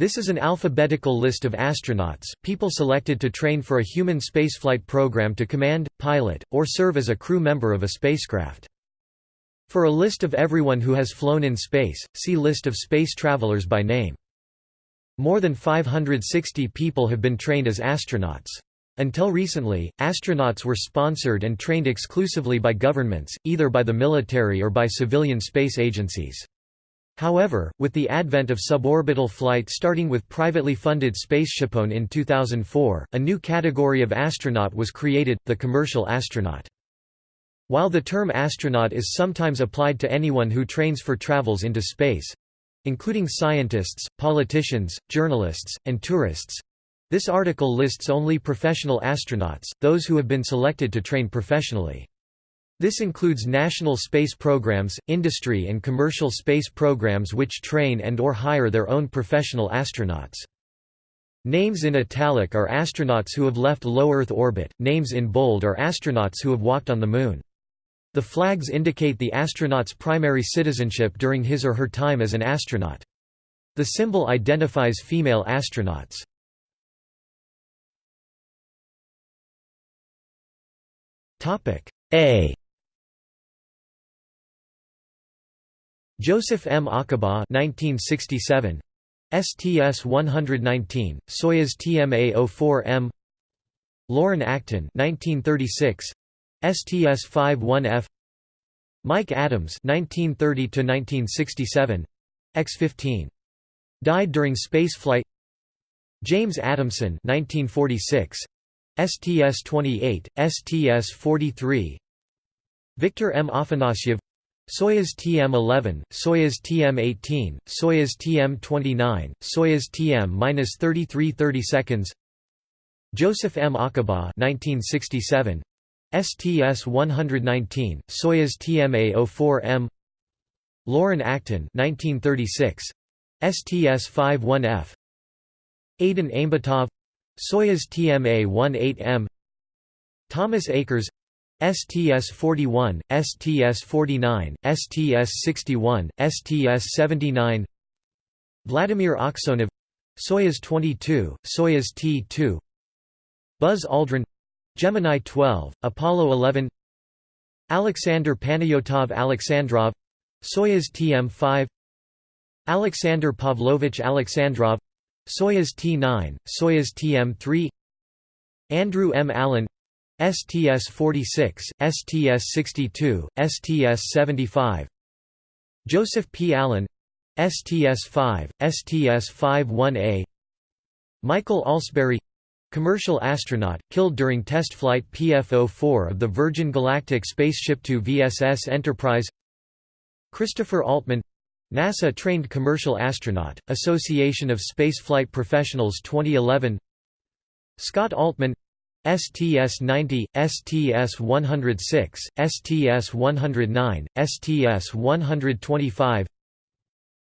This is an alphabetical list of astronauts, people selected to train for a human spaceflight program to command, pilot, or serve as a crew member of a spacecraft. For a list of everyone who has flown in space, see List of space travelers by name. More than 560 people have been trained as astronauts. Until recently, astronauts were sponsored and trained exclusively by governments, either by the military or by civilian space agencies. However, with the advent of suborbital flight starting with privately funded SpaceShipOne in 2004, a new category of astronaut was created, the commercial astronaut. While the term astronaut is sometimes applied to anyone who trains for travels into space—including scientists, politicians, journalists, and tourists, this article lists only professional astronauts, those who have been selected to train professionally. This includes national space programs, industry and commercial space programs which train and or hire their own professional astronauts. Names in italic are astronauts who have left low Earth orbit, names in bold are astronauts who have walked on the Moon. The flags indicate the astronaut's primary citizenship during his or her time as an astronaut. The symbol identifies female astronauts. A Joseph M. Acaba 1967 STS-119, Soyuz TMA-04M Loren Acton 1936 STS-51F Mike Adams 1930 1967 X-15 died during spaceflight James Adamson 1946 STS-28, STS-43 Victor M. Afanasyev Soyuz TM-11, Soyuz TM-18, Soyuz TM-29, Soyuz TM-33 30 seconds. Joseph M. Acaba 1967, STS-119, Soyuz TMA-04M Loren Acton 1936, STS-51F Aidyn Aimbetov Soyuz TMA-18M Thomas Akers STS-41, STS-49, STS-61, STS-79 Vladimir Aksyonov Soyuz 22, Soyuz T-2 Buzz Aldrin Gemini 12, Apollo 11 Alexander Panayotov Alexandrov Soyuz TM-5 Alexander Pavlovich Alexandrov Soyuz T-9, Soyuz TM-3 Andrew M. Allen STS-46, STS-62, STS-75 Joseph P. Allen STS-5, STS-51A Michael Alsbury commercial astronaut, killed during test flight PF-04 of the Virgin Galactic Spaceship to VSS Enterprise. Christopher Altman NASA-trained commercial astronaut, Association of Spaceflight Professionals 2011 Scott Altman STS-90, STS-106, STS-109, STS-125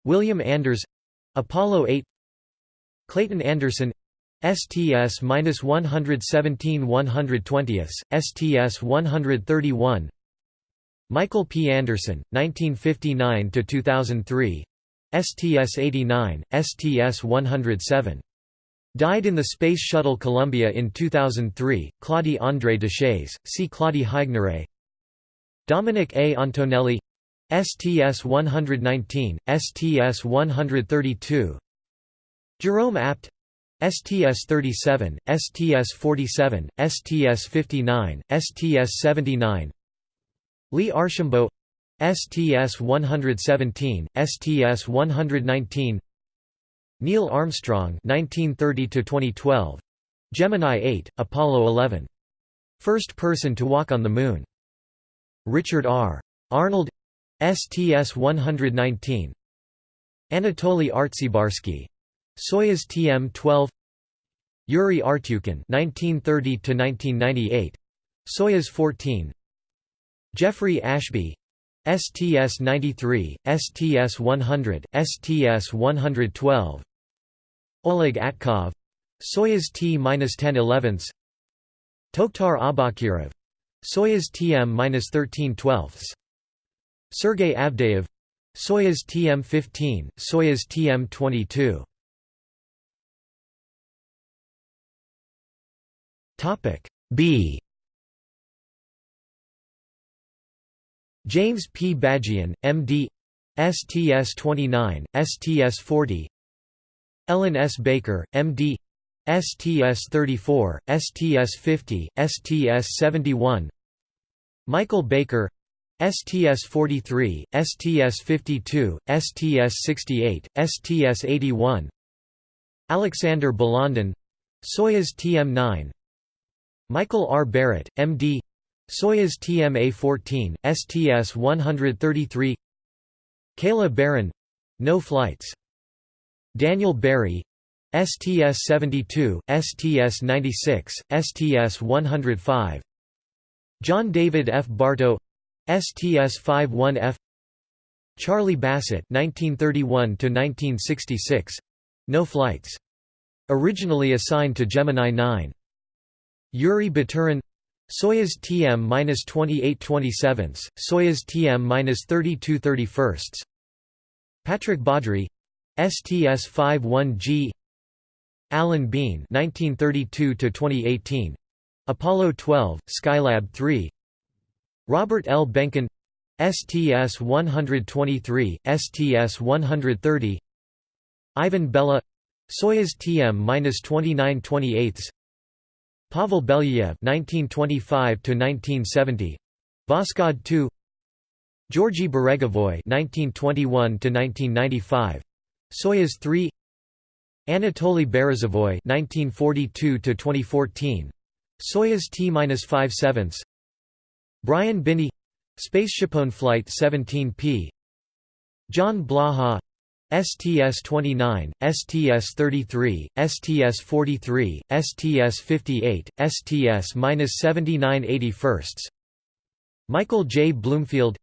William Anders — Apollo 8 Clayton Anderson STS-117 120, STS-131 Michael P. Anderson, 1959–2003 STS-89, STS-107. Died in the Space Shuttle Columbia in 2003, Claudie André Deshays, see Claudie Haigneré Dominic A. Antonelli. STS-119, STS-132 Jerome Apt. STS-37, STS-47, STS-59, STS-79 Lee Archambault. STS-117, STS-119 Neil Armstrong 1930 Gemini 8, Apollo 11. First person to walk on the Moon. Richard R. Arnold. STS-119 Anatoly Artsebarsky Soyuz TM-12 Yuri Artyukhin 1930 Soyuz 14 Jeffrey Ashby. STS-93, STS-100, STS-112 Oleg Atkov. Soyuz T-10 11ths Tokhtar Aubakirov Soyuz TM-13 12s. Sergey Sergei Avdeyev. Soyuz TM-15, Soyuz TM-22 Topic B. James P. Bagian, MD STS-29, STS-40 Ellen S. Baker, M.D. STS-34, STS-50, STS-71 Michael Baker STS-43, STS-52, STS-68, STS-81 Alexander Balandin Soyuz TM-9 Michael R. Barrett, M.D. Soyuz TMA-14, STS-133 Kayla Barron — No flights. Daniel Barry STS-72, STS-96, STS-105 John David F. Bartoe STS-51F Charlie Bassett 1931 No flights. Originally assigned to Gemini 9. Yuri Baturin Soyuz TM-2827, Soyuz TM-3231 Patrick Baudry STS-51G Alan Bean 1932 Apollo 12, Skylab 3 Robert L. Behnken STS-123, STS-130 Ivan Bella Soyuz TM-2928 Pavel Belyayev (1925–1970), Voskhod 2, Georgy Beregovoy (1921–1995), Soyuz 3, Anatoly Berezovoy (1942–2014), Soyuz T-57, Brian Binnie, Spaceshipone Flight 17P, John Blaha, STS-29, STS-33, STS-43, STS-58, STS-7981 Michael J. Bloomfield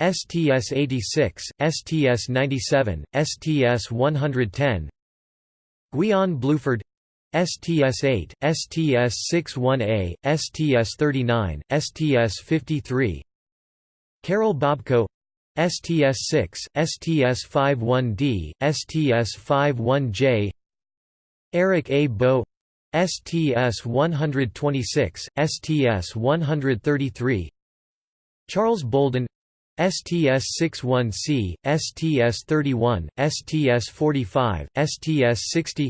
STS-86, STS-97, STS-110 Guion Bluford STS-8, STS-61A, STS-39, STS-53 Karol Bobko STS-6, STS-51D, STS-51J Eric A. Boe STS-126, STS-133 Charles Bolden STS-61C, STS-31, STS-45, STS-60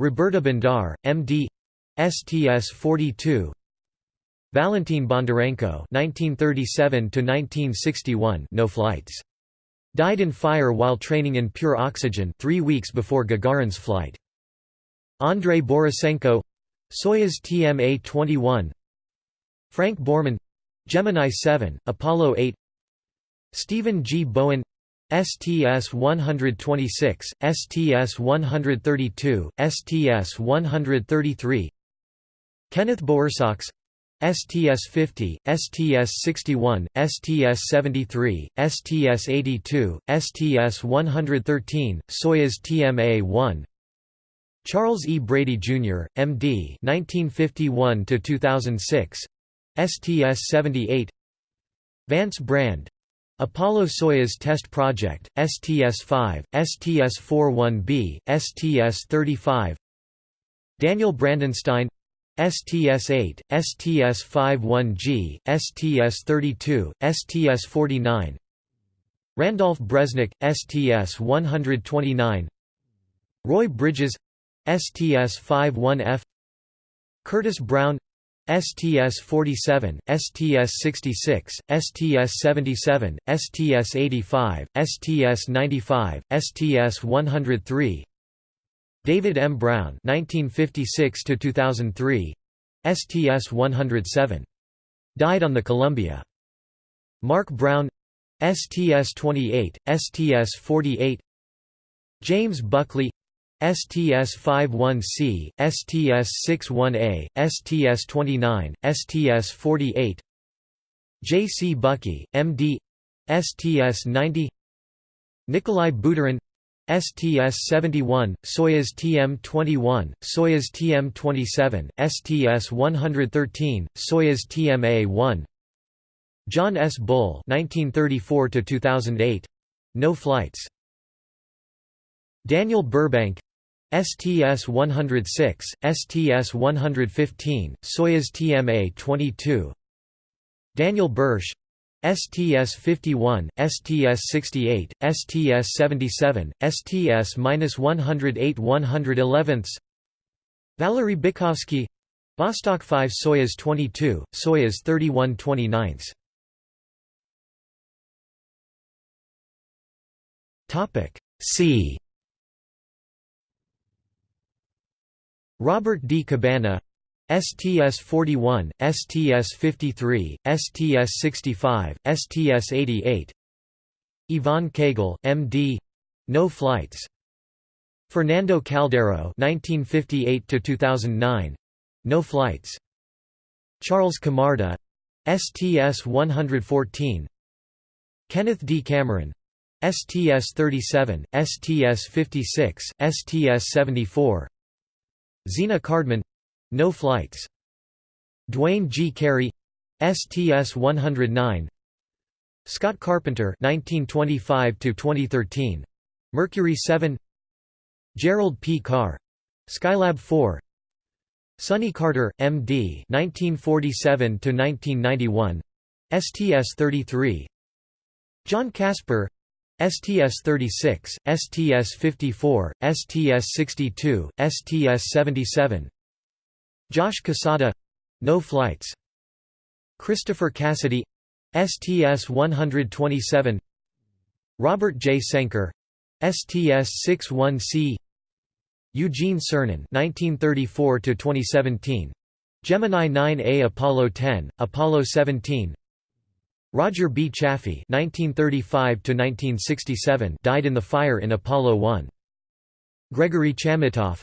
Roberta Bondar, M.D. STS-42 Valentin Bondarenko (1937–1961), no flights. Died in fire while training in pure oxygen three weeks before Gagarin's flight. Andrei Borisenko Soyuz TMA-21 Frank Borman Gemini 7, Apollo 8 Stephen G. Bowen STS-126, STS-132, STS-133 Kenneth Bowersox STS-50, STS-61, STS-73, STS-82, STS-113, Soyuz TMA-1 Charles E. Brady, Jr., M.D. 1951–2006 STS-78 Vance Brand Apollo-Soyuz Test Project, STS-5, STS-41B, STS-35 Daniel Brandenstein STS-8, STS-51G, STS-32, STS-49 Randolph Bresnik, STS-129 Roy Bridges STS-51F Curtis Brown STS-47, STS-66, STS-77, STS-85, STS-95, STS-103 David M. Brown 1956 STS-107. Died on the Columbia. Mark Brown STS-28, STS-48 James Buckley STS-51C, STS-61A, STS-29, STS-48 J. C. Buckey, M.D. STS-90 Nikolai Budarin STS-71, Soyuz TM-21, Soyuz TM-27, STS-113, Soyuz TMA-1 John S. Bull 1934 No flights Daniel Burbank STS-106, STS-115, Soyuz TMA-22 Daniel Bursch. STS-51, STS-68, STS-77, STS-108 111 Valery Bykovsky Vostok 5 Soyuz 22, Soyuz 31 29 C Robert D. Cabana STS-41, STS-53, STS-65, STS-88 Yvonne Cagle, M.D. No flights. Fernando Caldeiro (1958–2009), No flights. Charles Camarda, STS-114. Kenneth D. Cameron, STS-37, STS-56, STS-74. Zena Cardman no flights. Duane G. Carey STS-109 Scott Carpenter 1925 2013 Mercury 7 Gerald P. Carr Skylab 4 Sonny Carter, M.D. 1947 1991 STS-33 John Casper STS-36, STS-54, STS-62, STS-77 Josh Cassada no flights. Christopher Cassidy STS-127 Robert J. Cenker STS-61C Eugene Cernan 1934–2017 Gemini 9A Apollo 10, Apollo 17 Roger B. Chaffee 1935–1967 died in the fire in Apollo 1. Gregory Chamitoff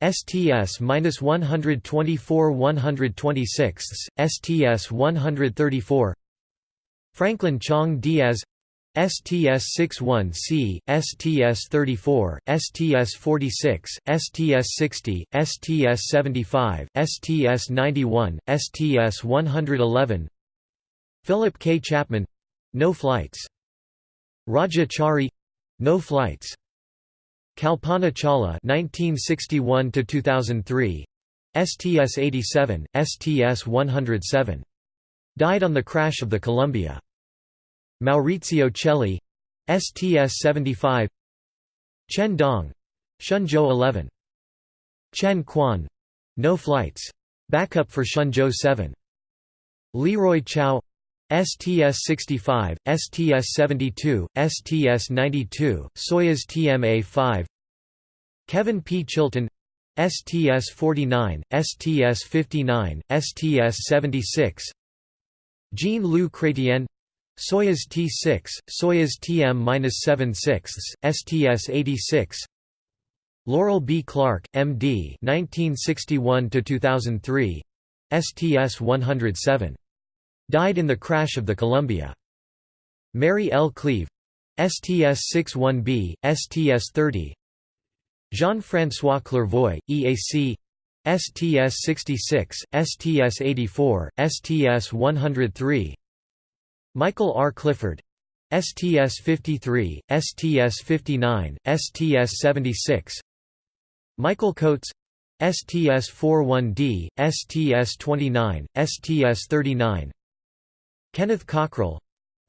STS-124 126, STS-134 Franklin Chang Diaz STS-61C, STS-34, STS-46, STS-60, STS-75, STS-91, STS-111 Philip K. Chapman — No flights. Raja Chari — No flights. Kalpana Chawla (1961–2003), STS-87, STS-107. Died on the crash of the Columbia. Maurizio Cheli, STS-75. Chen Dong, Shenzhou 11. Chen Quan, no flights. Backup for Shenzhou 7. Leroy Chiao, STS-65, STS-72, STS-92, Soyuz TMA-5 Kevin P. Chilton STS-49, STS-59, STS-76 Jean-Luc Chrétien Soyuz T-6, Soyuz TM-76, STS-86 Laurel B. Clark, M.D. 1961–2003 STS-107 Died in the crash of the Columbia. Mary L. Cleave STS-61B, STS-30 Jean-François Clervoy, EAC STS-66, STS-84, STS-103 Michael R. Clifford STS-53, STS-59, STS-76 Michael Coats STS-41D, STS-29, STS-39 Kenneth Cockrell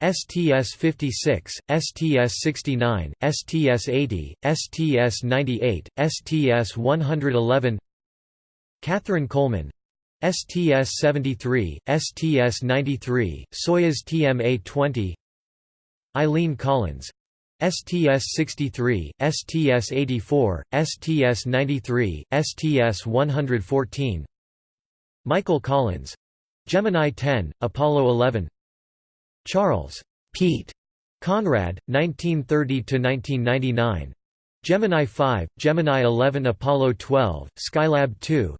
STS-56, STS-69, STS-80, STS-98, STS-111 Katherine Coleman STS-73, STS-93, Soyuz TMA-20 Eileen Collins STS-63, STS-84, STS-93, STS-114 Michael Collins Gemini 10, Apollo 11 Charles Pete Conrad, 1930–1999 Gemini 5, Gemini 11 Apollo 12, Skylab 2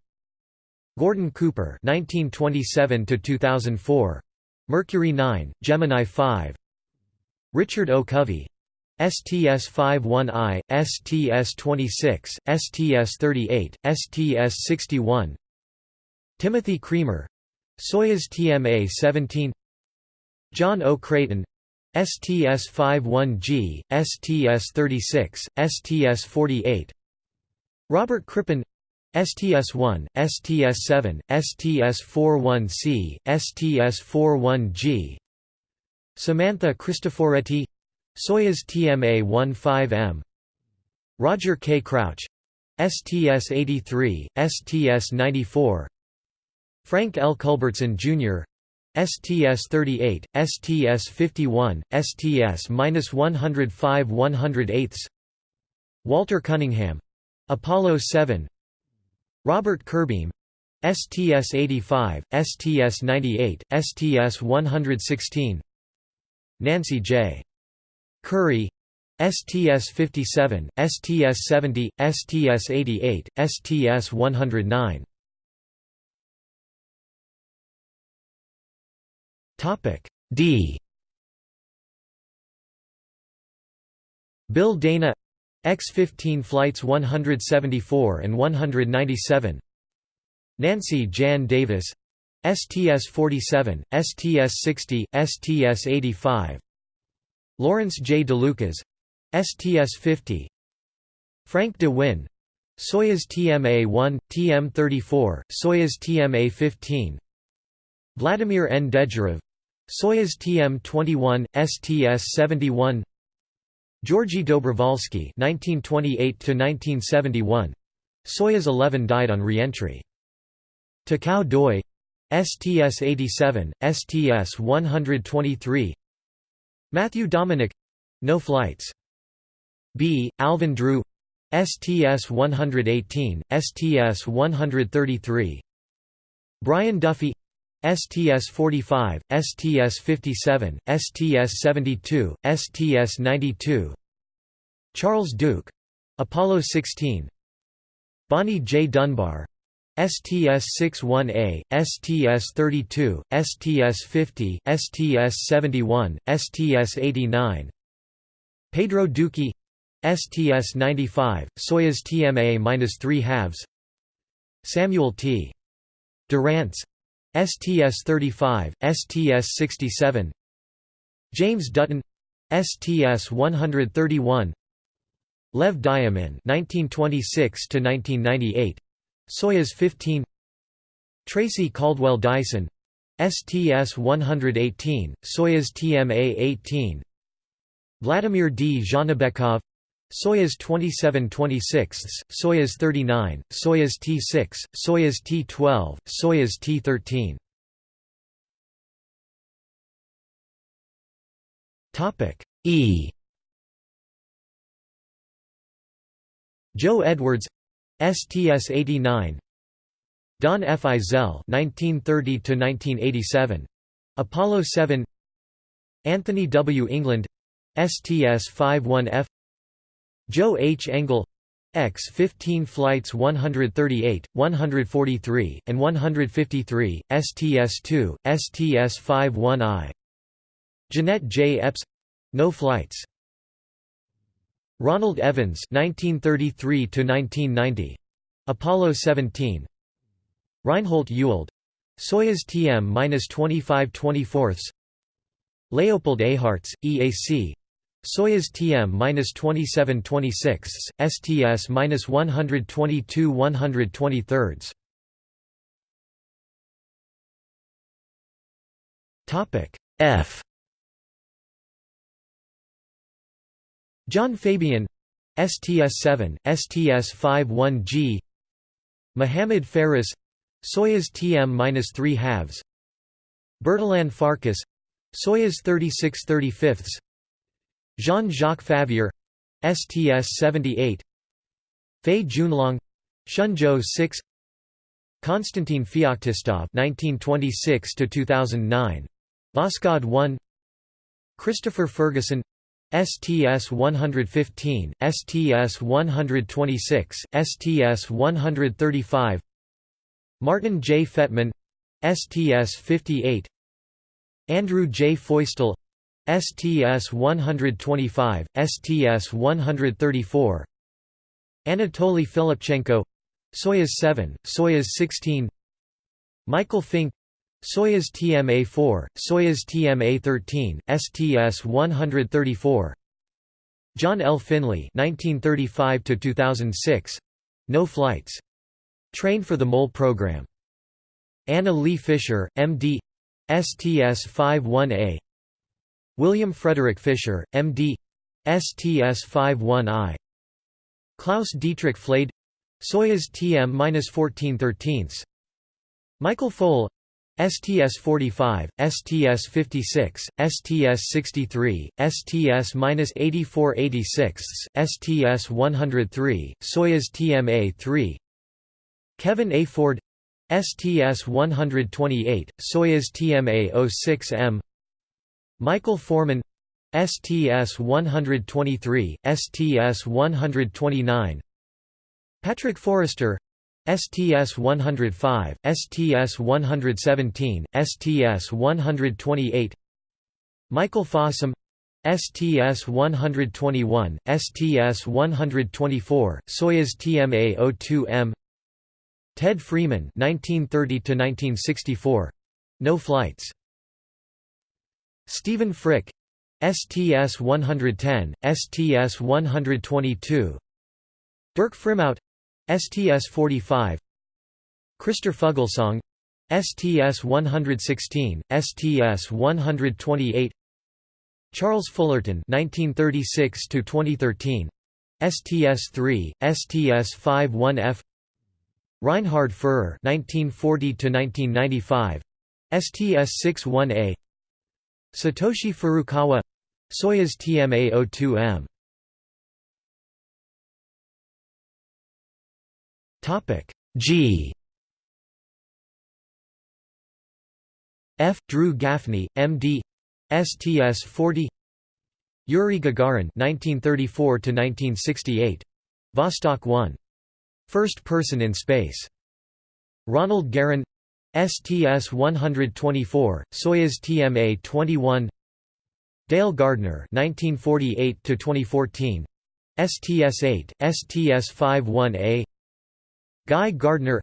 Gordon Cooper 1927–2004 Mercury 9, Gemini 5 Richard O. Covey. STS-51I, STS-26, STS-38, STS-61 Timothy Creamer Soyuz TMA-17 John O. Creighton STS-51G, STS-36, STS-48 Robert Crippen STS-1, STS-7, STS-41C, STS-41G Samantha Cristoforetti Soyuz TMA-15M Roger K. Crouch STS-83, STS-94 Frank L. Culbertson, Jr. STS-38, STS-51, STS-105 108 Walter Cunningham Apollo 7 Robert Curbeam STS-85, STS-98, STS-116 Nancy J. Currie STS-57, STS-70, STS-88, STS-109 D. Bill Dana X-15 flights 174 and 197 Nancy Jan Davis STS-47, STS-60, STS-85 Lawrence J. DeLucas STS-50 Frank De Winne Soyuz TMA-1, TM-34, Soyuz TMA-15 Vladimir N. Dezhurov Soyuz TM-21, STS-71 Georgy Dobrovolsky (1928–1971), Soyuz 11 died on re-entry. Takao Doi, STS-87, STS-123. Matthew Dominick, no flights. B. Alvin Drew, STS-118, STS-133. Brian Duffy, STS-45, STS-57, STS-72, STS-92 Charles Duke — Apollo 16 Bonnie J. Dunbar STS-61A, STS-32, STS-50, STS-71, STS-89 Pedro Duque STS-95, Soyuz TMA-3 halves Samuel T. Durrance STS-35, STS-67 James Dutton STS-131 Lev Dyomin 1926 to 1998 Soyuz 15 Tracy Caldwell Dyson STS-118 Soyuz TMA-18 Vladimir D. Dzhanibekov Soyuz 27-26, Soyuz 39, Soyuz T-6, Soyuz T-12, Soyuz T-13. Topic E. Joe Edwards, STS-89. Don F. Eisele (1930–1987), Apollo 7. Anthony W. England, STS-51F. Joe H. Engel X-15 flights 138, 143, and 153, STS-2, STS-51I. Jeanette J. Epps — No flights. Ronald Evans 1933 1990 Apollo 17 Reinhold Ewald Soyuz TM-25 24 Leopold Eyharts, EAC Soyuz TM-2726, STS-122 123. Topic F. John Fabian, STS-7, STS-51G. Mohammad Faris, Soyuz TM-3 halves. Bertalan Farkas, Soyuz 36 35 Jean-Jacques Favier STS-78 Fei Junlong Shenzhou 6 Konstantin Feoktistov 1926 to 2009 Voskhod 1 Christopher Ferguson STS-115 STS-126 STS-135 Martin J. Fettman STS-58 Andrew J. Feustel STS-125, STS-134 Anatoly Filipchenko Soyuz 7, Soyuz 16 Michael Fincke Soyuz TMA-4, Soyuz TMA-13, STS-134 John L. Finley 1935 2006 No flights. Trained for the MOL program. Anna Lee Fisher, M.D. STS-51A William Frederick Fisher, M.D. STS-51I Klaus Dietrich Flade. Soyuz TM-1413 Michael Foale STS-45, STS-56, STS-63, STS-8486, STS-103, Soyuz TMA-3 Kevin A. Ford. STS-128, Soyuz TMA-06M Michael Foreman STS-123, STS-129 Patrick Forrester STS-105, STS-117, STS-128 Michael Fossum STS-121, STS-124, Soyuz TMA-02M Ted Freeman 1930 No flights. Stephen Frick. STS-110, STS-122 Dirk Frimout STS-45 Christer Fuglesang STS-116, STS-128 Charles Fullerton 1936 to 2013 STS-3, STS-51F Reinhard Furrer 1940 to 1995 STS-61A Satoshi Furukawa Soyuz TMA-02M Topic G F. Drew Gaffney, M.D. STS-40 Yuri Gagarin 1934–1968. Vostok 1. First person in space. Ronald Garan STS-124, Soyuz TMA-21 Dale Gardner 1948–2014. STS-8, STS-51A Guy Gardner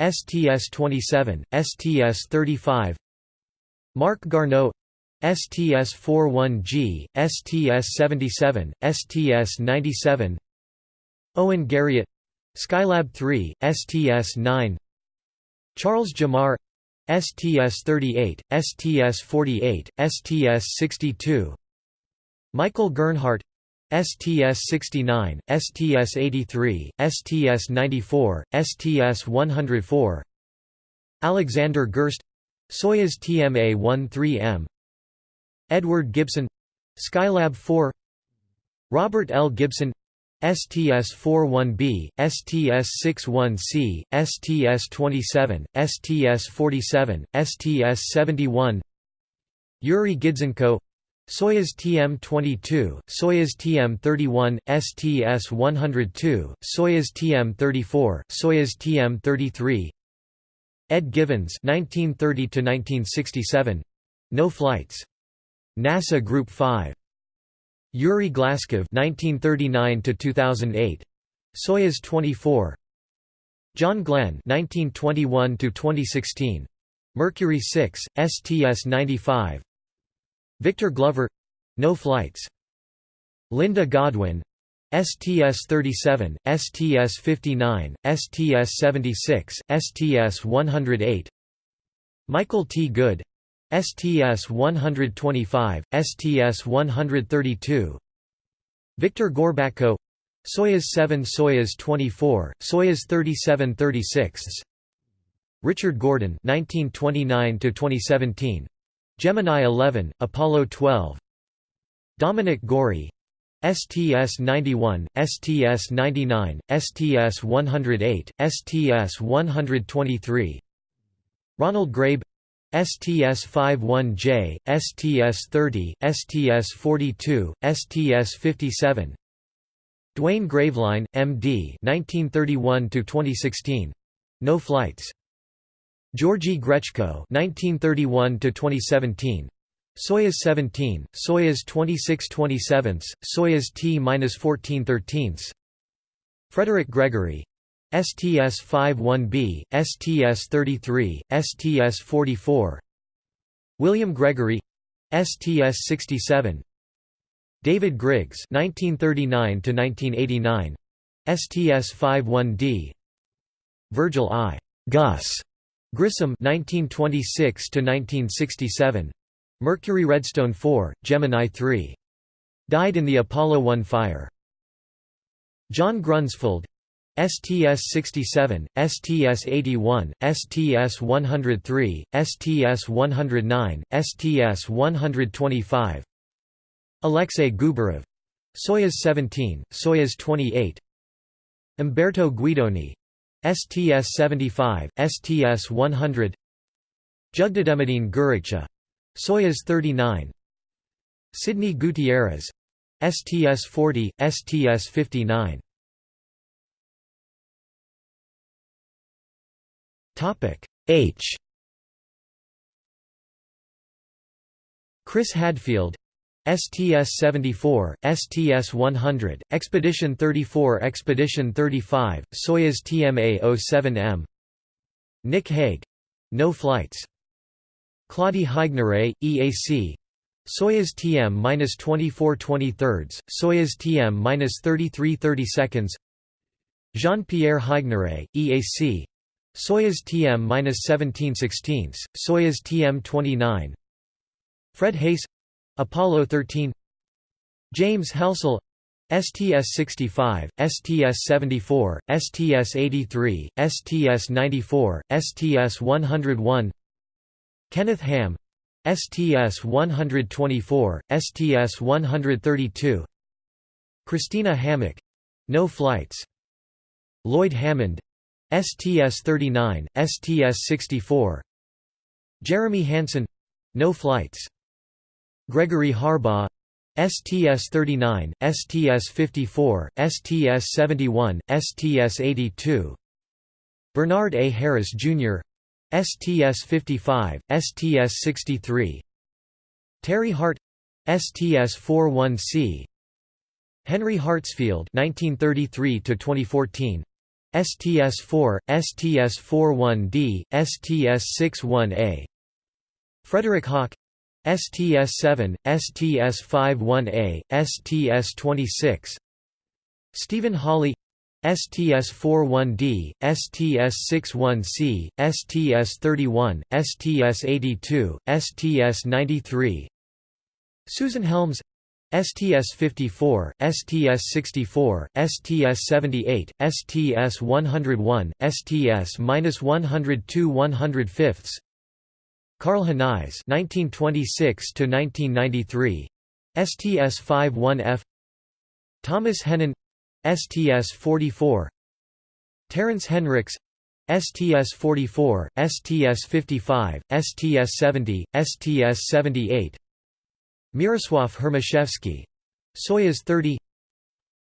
STS-27, STS-35 Marc Garneau STS-41G, STS-77, STS-97 Owen Garriott Skylab 3, STS-9 Charles Gemar STS-38, STS-48, STS-62 Michael Gernhardt STS-69, STS-83, STS-94, STS-104 Alexander Gerst Soyuz TMA-13M Edward Gibson Skylab 4 Robert L. Gibson STS-41B, STS-61C, STS-27, STS-47, STS-71 Yuri Gidzenko Soyuz TM-22, Soyuz TM-31, STS-102, Soyuz TM-34, Soyuz TM-33 Ed Givens 1930 No flights. NASA Group 5. Yuri Glazkov 1939 2008. Soyuz 24. John Glenn 1921 2016. Mercury 6, STS-95 Victor Glover no flights. Linda Godwin STS-37, STS-59, STS-76, STS-108 Michael T. Good STS-125, STS-132 Victor Gorbatko. Soyuz 7 Soyuz 24, Soyuz 37 36 Richard Gordon 1929 2017 Gemini 11, Apollo 12 Dominic Gorie STS-91, STS-99, STS-108, STS-123 Ronald Grabe STS-51J, STS-30, STS-42, STS-57 Duane Graveline, M.D. 1931–2016. No flights. Georgy Grechko 1931–2017. Soyuz 17, Soyuz 26 27, Soyuz T-14 13 Frederick Gregory STS-51B, STS-33, STS-44 William Gregory STS-67 David Griggs 1939 1989 STS-51D Virgil I. Gus. Grissom 1926 to 1967 Mercury Redstone 4 Gemini 3 died in the Apollo 1 fire. John Grunsfeld STS-67, STS-81, STS-103, STS-109, STS-125 Alexei Gubarev. Soyuz 17, Soyuz 28 Umberto Guidoni. STS-75, STS-100 Jugdademidine Guricha. Soyuz 39 Sidney Gutierrez. STS-40, STS-59 H. Chris Hadfield STS-74, STS-100, Expedition 34 Expedition 35, Soyuz TMA-07M Nick Hague — No flights. Claudie Haigneré, EAC Soyuz TM-24 23 Soyuz TM-33 32 Jean-Pierre Haigneré, EAC Soyuz TM-17 16 Soyuz TM-29 Fred Haise Apollo 13 James Halsell STS-65, STS-74, STS-83, STS-94, STS-101 Kenneth Ham STS-124, STS-132 Christina Hammock — No flights. Lloyd Hammond STS-39, STS-64 Jeremy Hansen — No flights Gregory Harbaugh STS-39, STS-54, STS-71, STS-82 Bernard A. Harris, Jr. STS-55, STS-63 Terry Hart STS-41C Henry Hartsfield 1933 to 2014 STS-4, STS-41D, STS-61A Frederick Hauck STS-7, STS-51A, STS-26 Stephen Hawley STS-41D, STS-61C, STS-31, STS-82, STS-93 Susan Helms STS-54, STS-64, STS-78, STS-101, STS-102 105 Karl Henize (1926–1993), STS-51F. Thomas Hennen, STS-44. Terence Henricks, STS-44, STS-55, STS-70, STS-78. Miroslav Hermashevsky, Soyuz 30.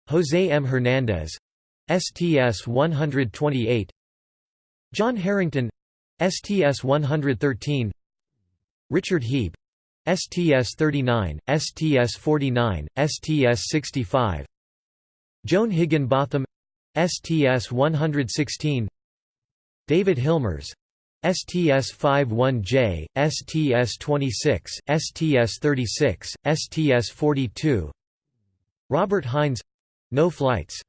Jose M. Hernandez, STS-128. John Herrington, STS-113. Richard Hieb STS-39, STS-49, STS-65 Joan Higginbotham STS-116 David Hilmers STS-51J, STS-26, STS-36, STS-42 Robert Hines — No flights.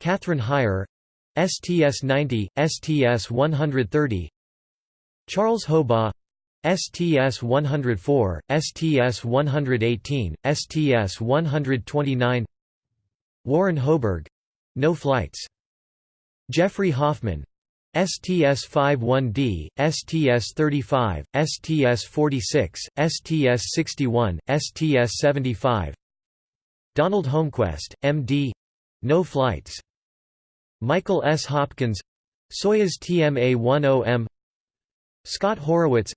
Kathryn Hire STS-90, STS-130 Charles Hobaugh STS-104, STS-118, STS-129 Warren Hoburg — No flights. Jeffrey Hoffman STS-51D, STS-35, STS-46, STS-61, STS-75 Donald Holmquist, M.D. — No flights. Michael S. Hopkins Soyuz TMA-10M Scott Horowitz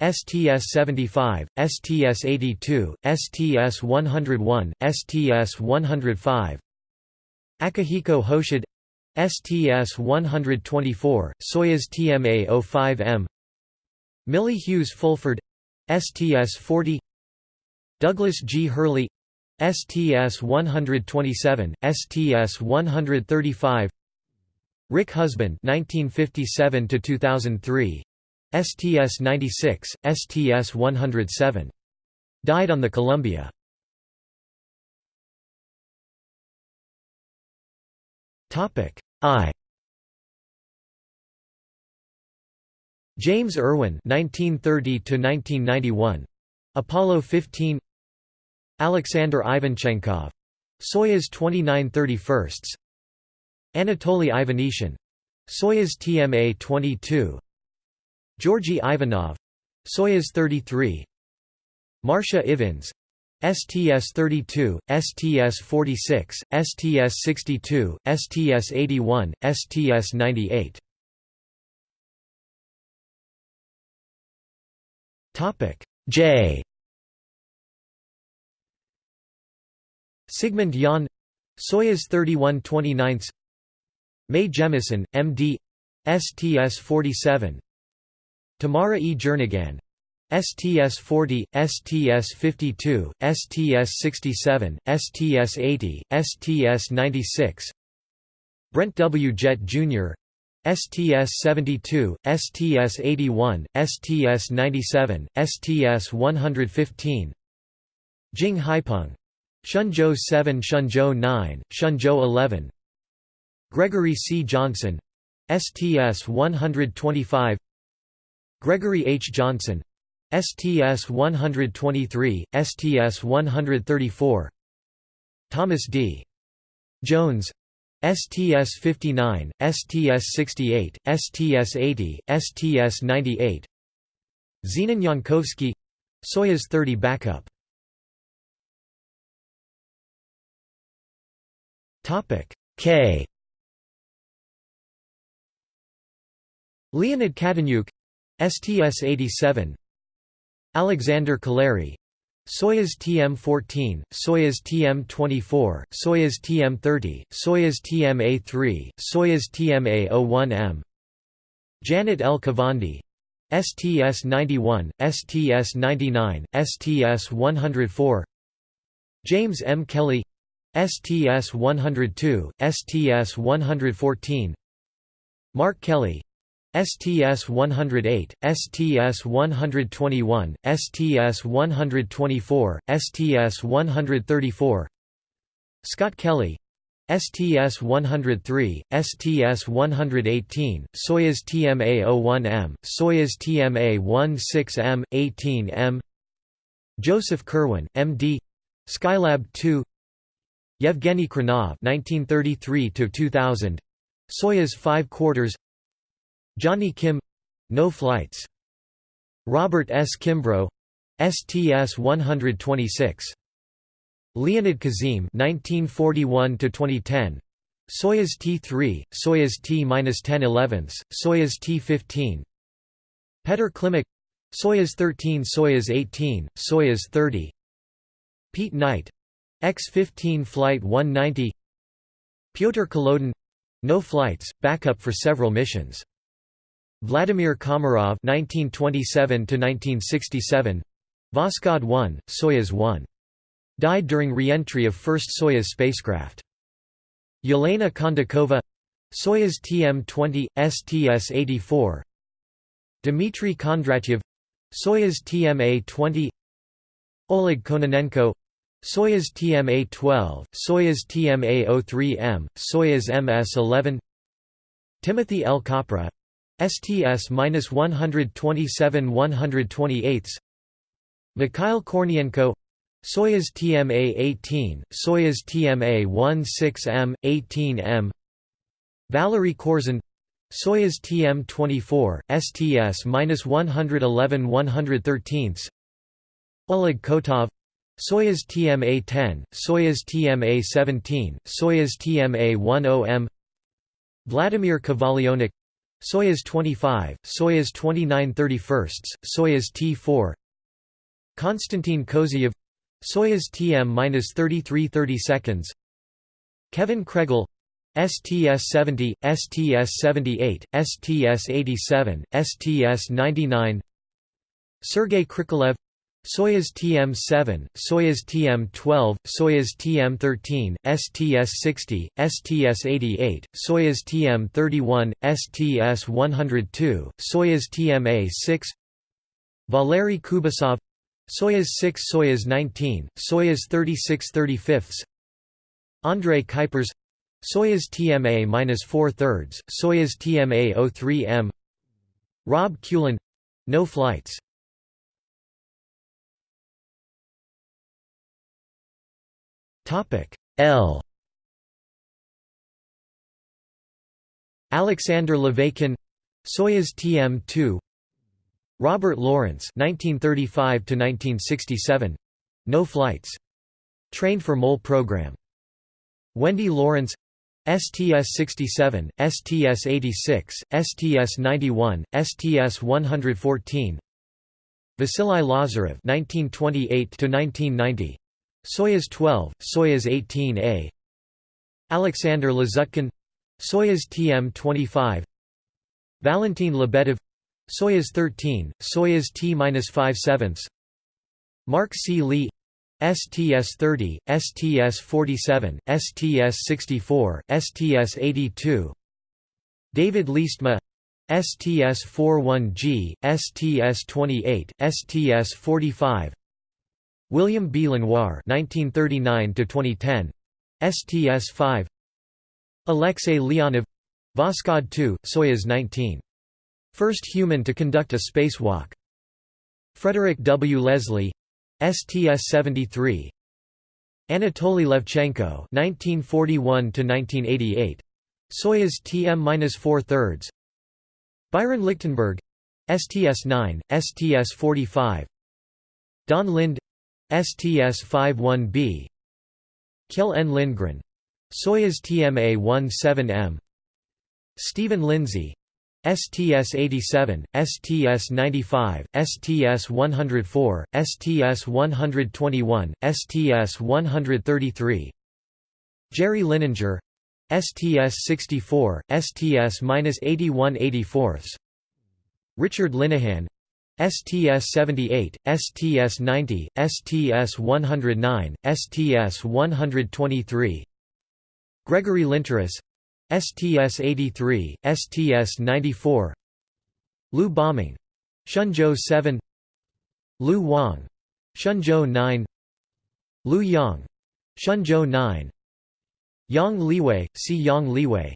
STS-75, STS-82, STS-101, STS-105 Akihiko Hoshide STS-124, Soyuz TMA-05M Millie Hughes Fulford STS-40 Douglas G. Hurley STS-127, STS-135 Rick Husband 1957 2003 STS-96, STS-107. Died on the Columbia. I. James Irwin 1930 to 1991 Apollo 15 Alexander Ivanchenkov Soyuz 29 31 Anatoly Ivanishin. Soyuz TMA 22 Georgy Ivanov. Soyuz 33 Marsha Ivins STS-32, STS-46, STS-62, STS-81, STS-98 Topic J Sigmund Jähn Soyuz 31 29 Mae Jemison, M.D. STS-47 Tamara E. Jernigan STS-40, STS-52, STS-67, STS-80, STS-96 Brent W. Jett Jr. STS-72, STS-81, STS-97, STS-115 Jing Haipeng. Shenzhou 7 Shenzhou 9, Shenzhou 11 Gregory C. Johnson STS-125 Gregory H. Johnson STS-123, STS-134 Thomas D. Jones STS-59, STS-68, STS-80, STS-98 Zenon Jankowski Soyuz 30 backup Topic K Leonid Kadenyuk STS-87 Alexander Kaleri Soyuz TM-14, Soyuz TM-24, Soyuz TM-30, Soyuz TM-A3, Soyuz TM-A01M Janet L. Kavandi STS-91, STS-99, STS-104 James M. Kelly STS-102, STS-114 Mark Kelly STS-108, STS-121, STS-124, STS-134 Scott Kelly. STS-103, STS-118, Soyuz TMA-01M, Soyuz TMA-16M, 18M Joseph Kerwin, M.D. Skylab 2 Yevgeny Khrunov 1933–2000, Soyuz 5 quarters Johnny Kim no flights. Robert S. Kimbrough STS-126. Leonid Kizim 1941–2010 Soyuz T-3, Soyuz T-10 Soyuz T-15 Petr Klimuk Soyuz 13 Soyuz 18, Soyuz 30 Pete Knight X-15 Flight 190 Pyotr Kolodin no flights, backup for several missions Vladimir Komarov (1927–1967), Voskhod 1, Soyuz 1. Died during re-entry of first Soyuz spacecraft. Yelena Kondakova, Soyuz TM-20, STS-84. Dmitry Kondratyev, Soyuz TMA-20. Oleg Kononenko, Soyuz TMA-12, Soyuz TMA-03M, Soyuz MS-11. Timothy L. Kopra, STS-127-128 Mikhail Kornienko. Soyuz TMA-18, Soyuz TMA-16M, 18M Valery Korzun Soyuz TM-24, STS-111-113 Oleg Kotov. Soyuz TMA-10, Soyuz TMA-17, Soyuz TMA-10M Vladimir Kovalyonok Soyuz 25, Soyuz 29 31, Soyuz T4 Konstantin Kozeyev Soyuz TM-33 30 seconds Kevin Kregel STS-70, STS-78, STS-87, STS-99 Sergei Krikalev Soyuz TM-7, Soyuz TM-12, Soyuz TM-13, STS-60, STS-88, Soyuz TM-31, STS-102, Soyuz TMA-6 Valery Kubasov Soyuz 6 Soyuz 19, Soyuz 36 35 Andrei Kuipers Soyuz TMA-4 thirds, Soyuz TMA-03M Rob Kulin — no flights L. Alexander Laveykin Soyuz TM-2 Robert Lawrence 1935 to 1967 no flights. Trained for MOL program. Wendy Lawrence STS-67, STS-86, STS-91, STS-114 Vasily Lazarev 1928–1990 Soyuz 12, Soyuz 18A Alexander Lazutkin Soyuz TM-25 Valentin Lebedev. Soyuz 13, Soyuz T-5 sevenths. Mark C. Lee. STS-30, STS-47, STS-64, STS-82 David Leestma STS-41G, STS-28, STS-45 William B. Lenoir 1939–2010, STS-5 Alexei Leonov. Voskhod 2, Soyuz 19. First human to conduct a spacewalk. Frederick W. Leslie. STS-73 Anatoly Levchenko 1941–1988 Soyuz TM-4 thirds. Byron Lichtenberg. STS-9, STS-45 Don Lind STS-51B Kjell N. Lindgren. Soyuz TMA-17M Stephen Lindsey. STS-87, STS-95, STS-104, STS-121, STS-133 Jerry Linenger. STS-64, STS-81 Richard Linnehan STS-78, STS-90, STS-109, STS-123 Gregory Linteris STS-83, STS-94 Liu Boming Shenzhou 7 Liu Wang Shenzhou 9 Liu Yang Shenzhou 9 Yang Liwei, See Yang Liwei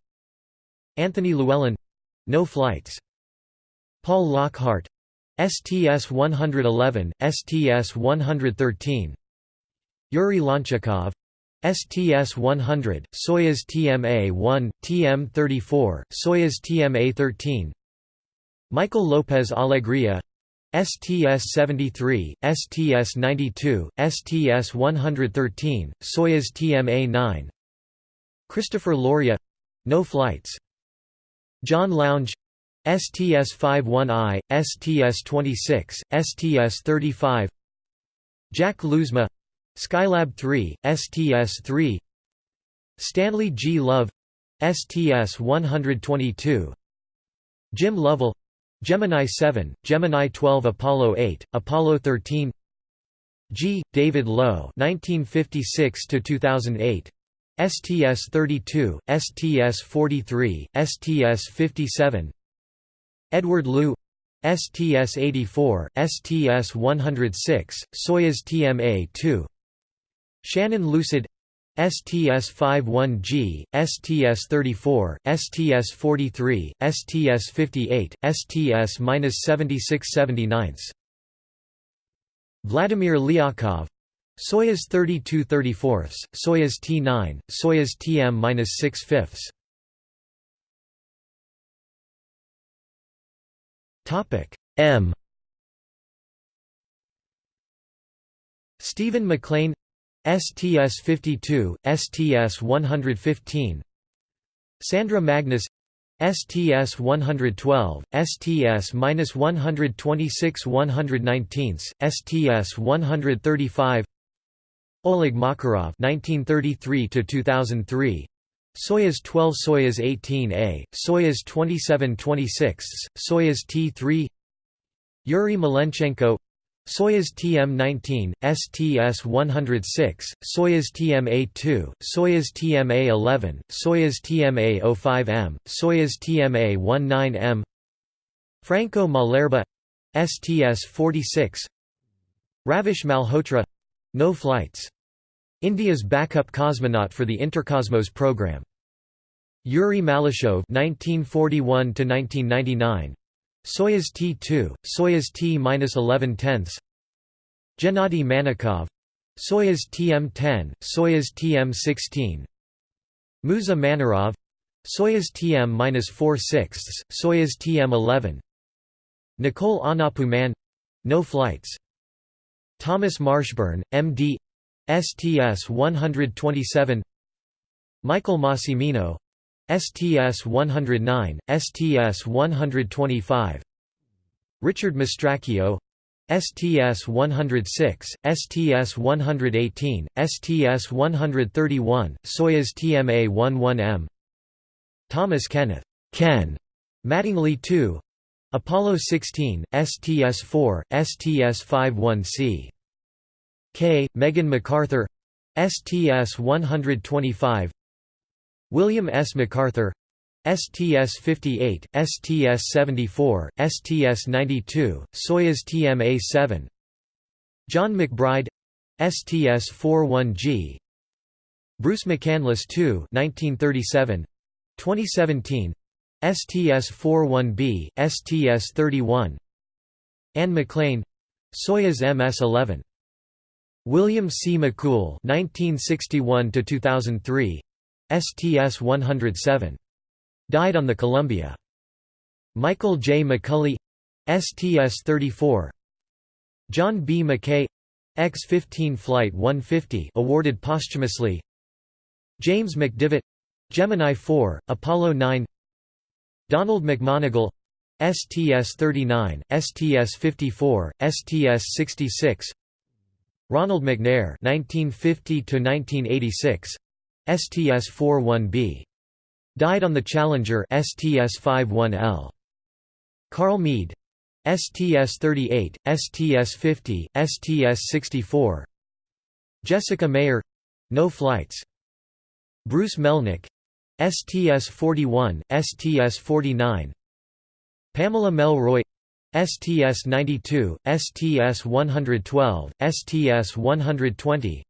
Anthony Llewellyn no flights. Paul Lockhart STS-111, STS-113 Yuri Lonchakov STS-100, Soyuz TMA-1, TM-34, Soyuz TMA-13 Michael Lopez Alegria STS-73, STS-92, STS-113, Soyuz TMA-9 Christopher Loria — no flights. John Lounge STS-51I, STS-26, STS-35 Jack Lousma Skylab 3, STS-3 Stanley G. Love STS-122 Jim Lovell Gemini 7, Gemini 12 Apollo 8, Apollo 13 G. David Low 1956–2008 STS-32, STS-43, STS-57 Edward Lu STS-84, STS-106, Soyuz TMA-2 Shannon Lucid STS-51G, STS-34, STS-43, STS-58, STS-7679 Vladimir Lyakhov Soyuz 32 34 Soyuz T9, Soyuz TM-6 fifths M. Stephen MacLean STS-52, STS-115 Sandra Magnus STS-112, STS-126 119, STS-135 Oleg Makarov 1933–2003 Soyuz 12 Soyuz 18A, Soyuz 27-26, Soyuz T-3 Yuri Malenchenko Soyuz TM-19, STS-106, Soyuz TMA-2, Soyuz TMA-11, Soyuz TMA-05M, Soyuz TMA-19M Franco Malerba STS-46 Ravish Malhotra — no flights. India's backup cosmonaut for the Intercosmos program. Yuri Malyshev (1941–1999), Soyuz T-2, Soyuz T-11 tenths, Gennady Manakov, Soyuz TM-10, Soyuz TM-16, Musa Manarov, Soyuz TM-4 sixths, Soyuz TM-11, Nicole Aunapu Mann, no flights. Thomas Marshburn, M.D. STS-127 Michael Massimino STS-109, STS-125 Richard Mastracchio STS-106, STS-118, STS-131, Soyuz TMA-11M Thomas Kenneth Ken Mattingly 2 Apollo 16, STS-4, STS-51C K. Megan McArthur STS-125 William S. McArthur STS-58, STS-74, STS-92, Soyuz TMA-7 John McBride STS-41G Bruce McCandless II 1937 2017 STS-41B, STS-31 Anne McClain Soyuz MS-11 William C. McCool 1961 2003 STS-107 died on the Columbia. Michael J. McCulley STS-34 John B. McKay. X-15 Flight 150 awarded posthumously. James McDivitt. Gemini 4 Apollo 9 Donald McMonagle STS-39, STS-54, STS-66 Ronald McNair 1950 STS-41B. Died on the Challenger STS-51L. Carl Meade STS-38, STS-50, STS-64 Jessica Meir — no flights. Bruce Melnick STS-41, STS-49 Pamela Melroy STS-92, STS-112, STS-120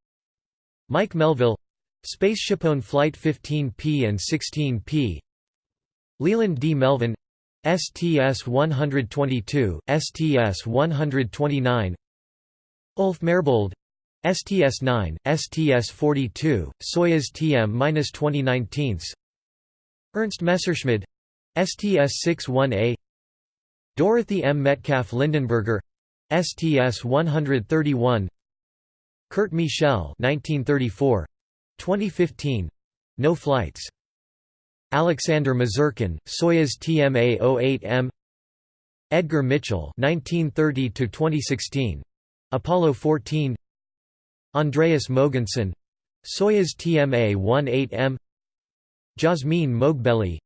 Mike Melville Spaceshipone Flight 15P and 16P Leland D. Melvin STS-122, STS-129 Ulf Merbold STS-9, STS-42, Soyuz TM-2019 Ernst Messerschmidt STS-61A Dorothy M. Metcalf Lindenberger STS-131 Kurt Michel 1934 2015 no flights. Alexander Misurkin Soyuz TMA-08M Edgar Mitchell 1930 to 2016 Apollo 14 Andreas Mogensen Soyuz TMA-18M Jasmine Moghbeli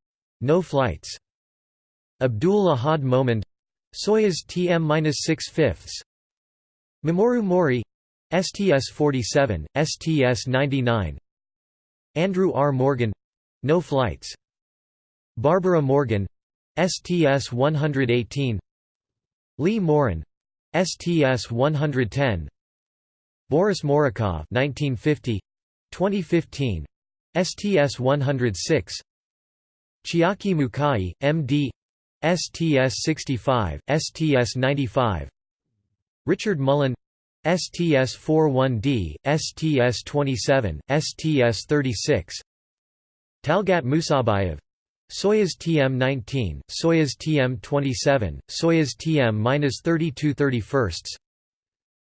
no flights Abdul Ahad Momand Soyuz TM-6 fifths Mamoru Mori STS-47, STS-99 Andrew R. Morgan no flights Barbara Morgan STS-118 Lee Morin STS-110 Boris Morukov 1950 2015 STS-106 Chiaki Mukai MD STS-65 STS-95 Richard Mullane STS-41D, STS-27, STS-36 Talgat Musabayev Soyuz TM-19, Soyuz TM-27, Soyuz TM-32 31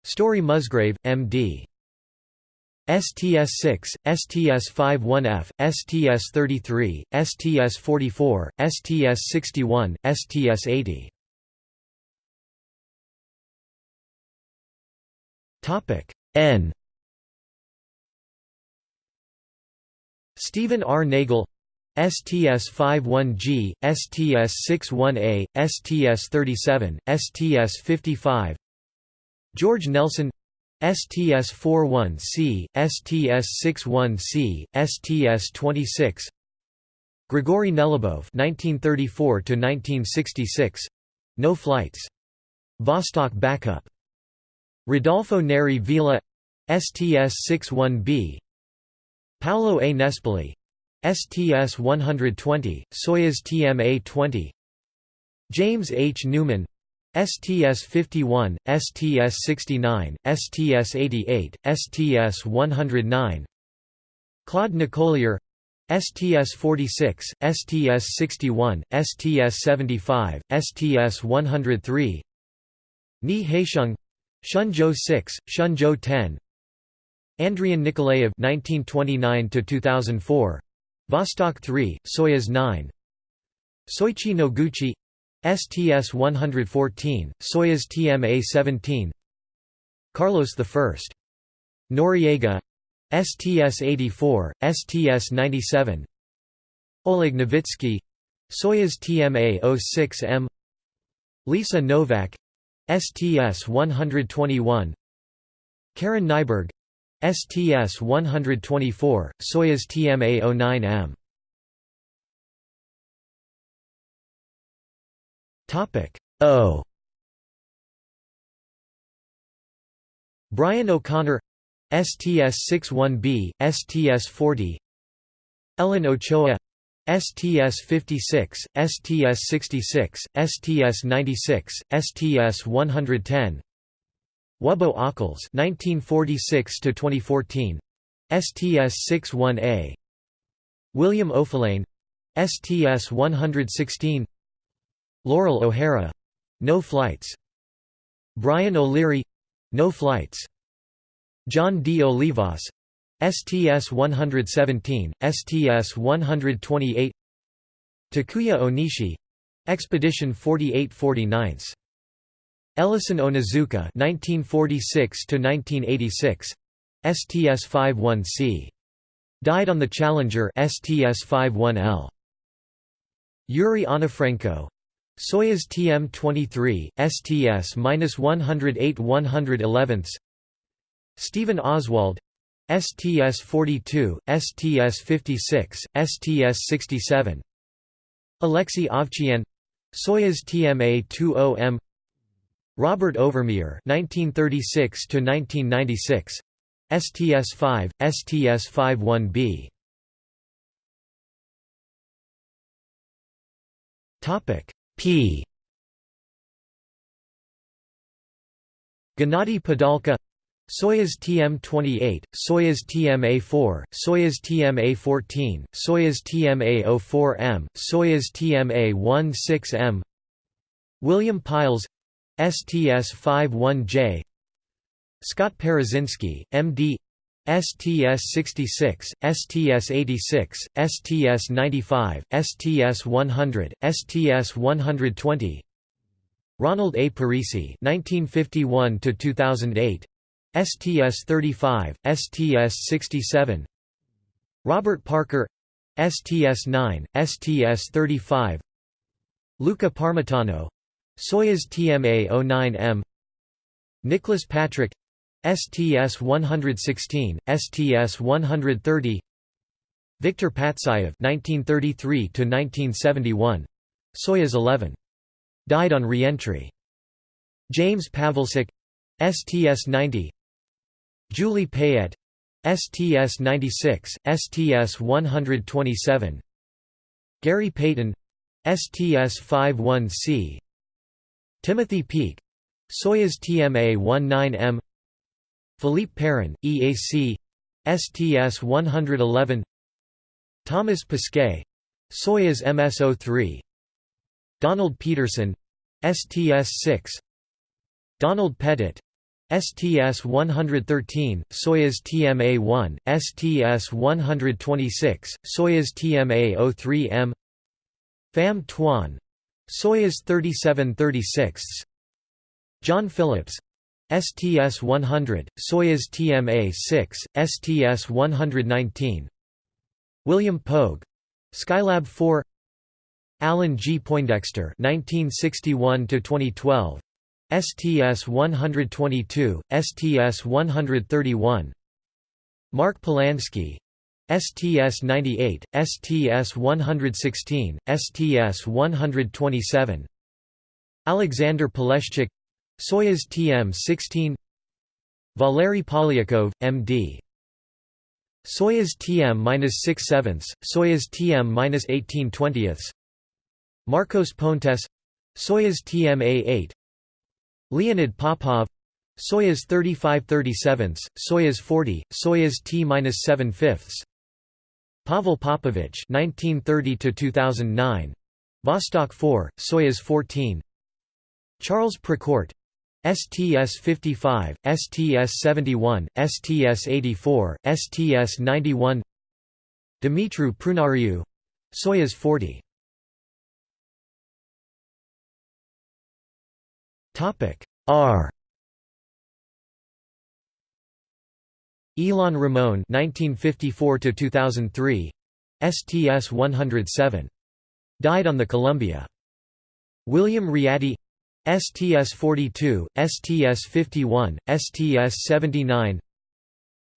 Story Musgrave, M.D. STS-6, STS-51F, STS-33, STS-44, STS-61, STS-80 Topic N Stephen R. Nagel STS-51G, STS-61A, STS-37, STS-55 George Nelson STS-41C, STS-61C, STS-26 Grigory Nelyubov (1934–1966), no flights. Vostok backup. Rodolfo Neri Vela STS-61B Paolo A. Nespoli STS-120, Soyuz TMA-20 James H. Newman STS-51, STS-69, STS-88, STS-109 Claude Nicollier STS-46, STS-61, STS-75, STS-103 Ni Haisheng Shenzhou 6, Shenzhou 10 Andrian Nikolaev 1929 2004 Vostok 3, Soyuz 9 Soichi Noguchi STS-114, Soyuz TMA-17 Carlos I. Noriega. STS-84, STS-97 Oleg Novitsky. Soyuz TMA-06M Lisa Nowak. STS-121 Karen Nyberg. STS-124, Soyuz TMA-09M O. Brian O'Connor STS-61B, STS-40 Ellen Ochoa STS-56, STS-66, STS-96, STS-110 Wubbo Ockels 1946 to 2014 STS-61A William Oefelein STS-116 Loral O'Hara. No flights. Brian O'Leary. No flights. John D. Olivas. STS-117, STS-128 Takuya Onishi. Expedition 4849 Ellison Onizuka 1946 to 1986 STS-51C died on the Challenger STS-51L Yuri Onufrenko Soyuz TM-23 STS-108 111 Stephen Oswald. STS-42, STS-56, STS-67 Alexei Ovchinin Soyuz TMA-20M Robert Overmyer 1936 to 1996 STS-5 STS-51B Topic P Gennady Padalka Soyuz TM-28, Soyuz TMA-4, Soyuz TMA-14, Soyuz TMA-04M, Soyuz TMA-16M William Pailes STS-51J Scott Parazynski, M.D. STS-66, STS-86, STS-95, STS-100, STS-120 Ronald A. Parise 1951 2008 STS-35, STS-67 Robert Parker STS-9, STS-35 Luca Parmitano Soyuz TMA-09M Nicholas Patrick STS-116, STS-130 Viktor Patsayev (1933–1971), Soyuz 11. Died on re-entry. James Pawelczyk STS-90 Julie Payette STS-96, STS-127 Gary Payton STS-51C Timothy Peake Soyuz TMA-19M Philippe Perrin, EAC STS-111 Thomas Pesquet Soyuz MS-03 Donald Peterson STS-6 Donald Pettit STS-113, Soyuz TMA-1, STS-126, Soyuz TMA-03M Pham Tuan Soyuz 3736 John Phillips STS-100, Soyuz TMA-6, STS-119 William Pogue. Skylab 4 Alan G. Poindexter 1961 2012 STS-122, STS-131 Mark Polansky. STS-98, STS-116, STS-127 Alexander Poleshchuk Soyuz TM-16 Valery Polyakov, M.D. Soyuz TM-6 sevenths, Soyuz TM-18 twentieths. Marcos Pontes Soyuz TM-A8 Leonid Popov Soyuz 35 37 Soyuz 40, Soyuz T-7 fifths. Pavel Popovich 1930 2009 Vostok 4 Soyuz 14 Charles Precourt STS-55, STS-71, STS-84, STS-91 Dumitru Prunariu Soyuz 40 R Ilan Ramon 1954 2003 STS 107 died on the Columbia. William Readdy STS 42 STS 51 STS 79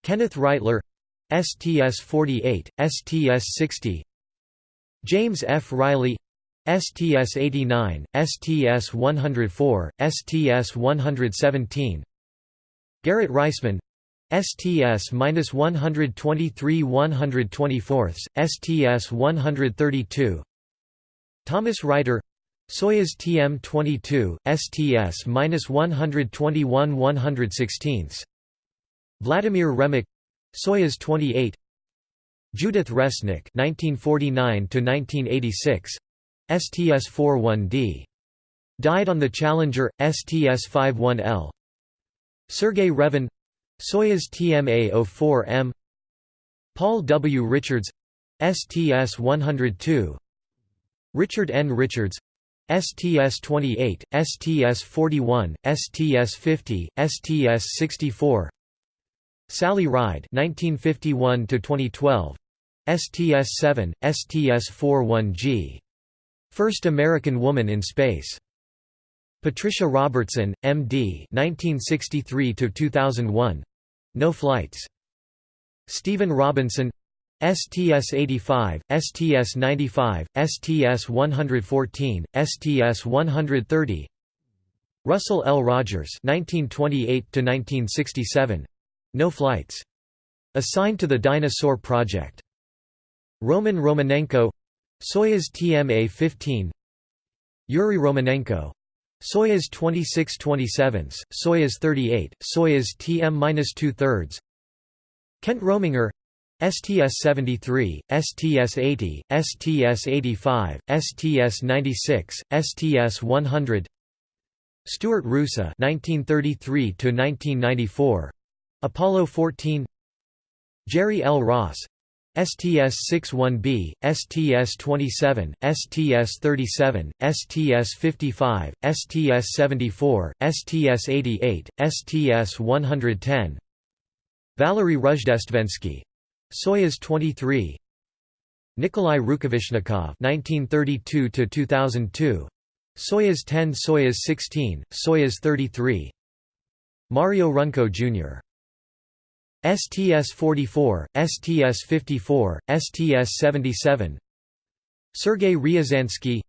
Kenneth Reightler STS 48 STS 60 James F Reilly STS 89 STS 104 STS 117 Garrett Reisman STS-123 124 STS 132 Thomas Reiter Soyuz TM-22, STS-121 116 Vladimir Remek Soyuz 28 Judith Resnik 1949 1986 STS-41D died on the Challenger STS-51L Sergei Revin Soyuz TMA-04M Paul W. Richards STS-102 Richard N. Richards STS-28, STS-41, STS-50, STS-64 Sally Ride 1951 2012 STS-7, STS-41G First American woman in space. Patricia Robertson, MD 1963 2001 no flights. Stephen Robinson STS-85, STS-95, STS-114, STS-130 Russell L. Rogers 1928–1967. No flights. Assigned to the Dyna-Soar project. Roman Romanenko Soyuz TMA-15 Yuri Romanenko Soyuz 26-27, Soyuz 38, Soyuz TM-2 thirds Kent Rominger STS-73, STS-80, STS-85, STS-96, STS-100 Stuart Roosa (1933–1994), Apollo 14. Jerry L. Ross, STS-61B, STS-27, STS-37, STS-55, STS-74, STS-88, STS-110 Valery Rozhdestvensky Soyuz 23 Nikolai Rukavishnikov 1932 to 2002 Soyuz 10, Soyuz 16, Soyuz 33, Mario Runco Jr. STS-44, STS-54, STS-77 Sergei Ryazansky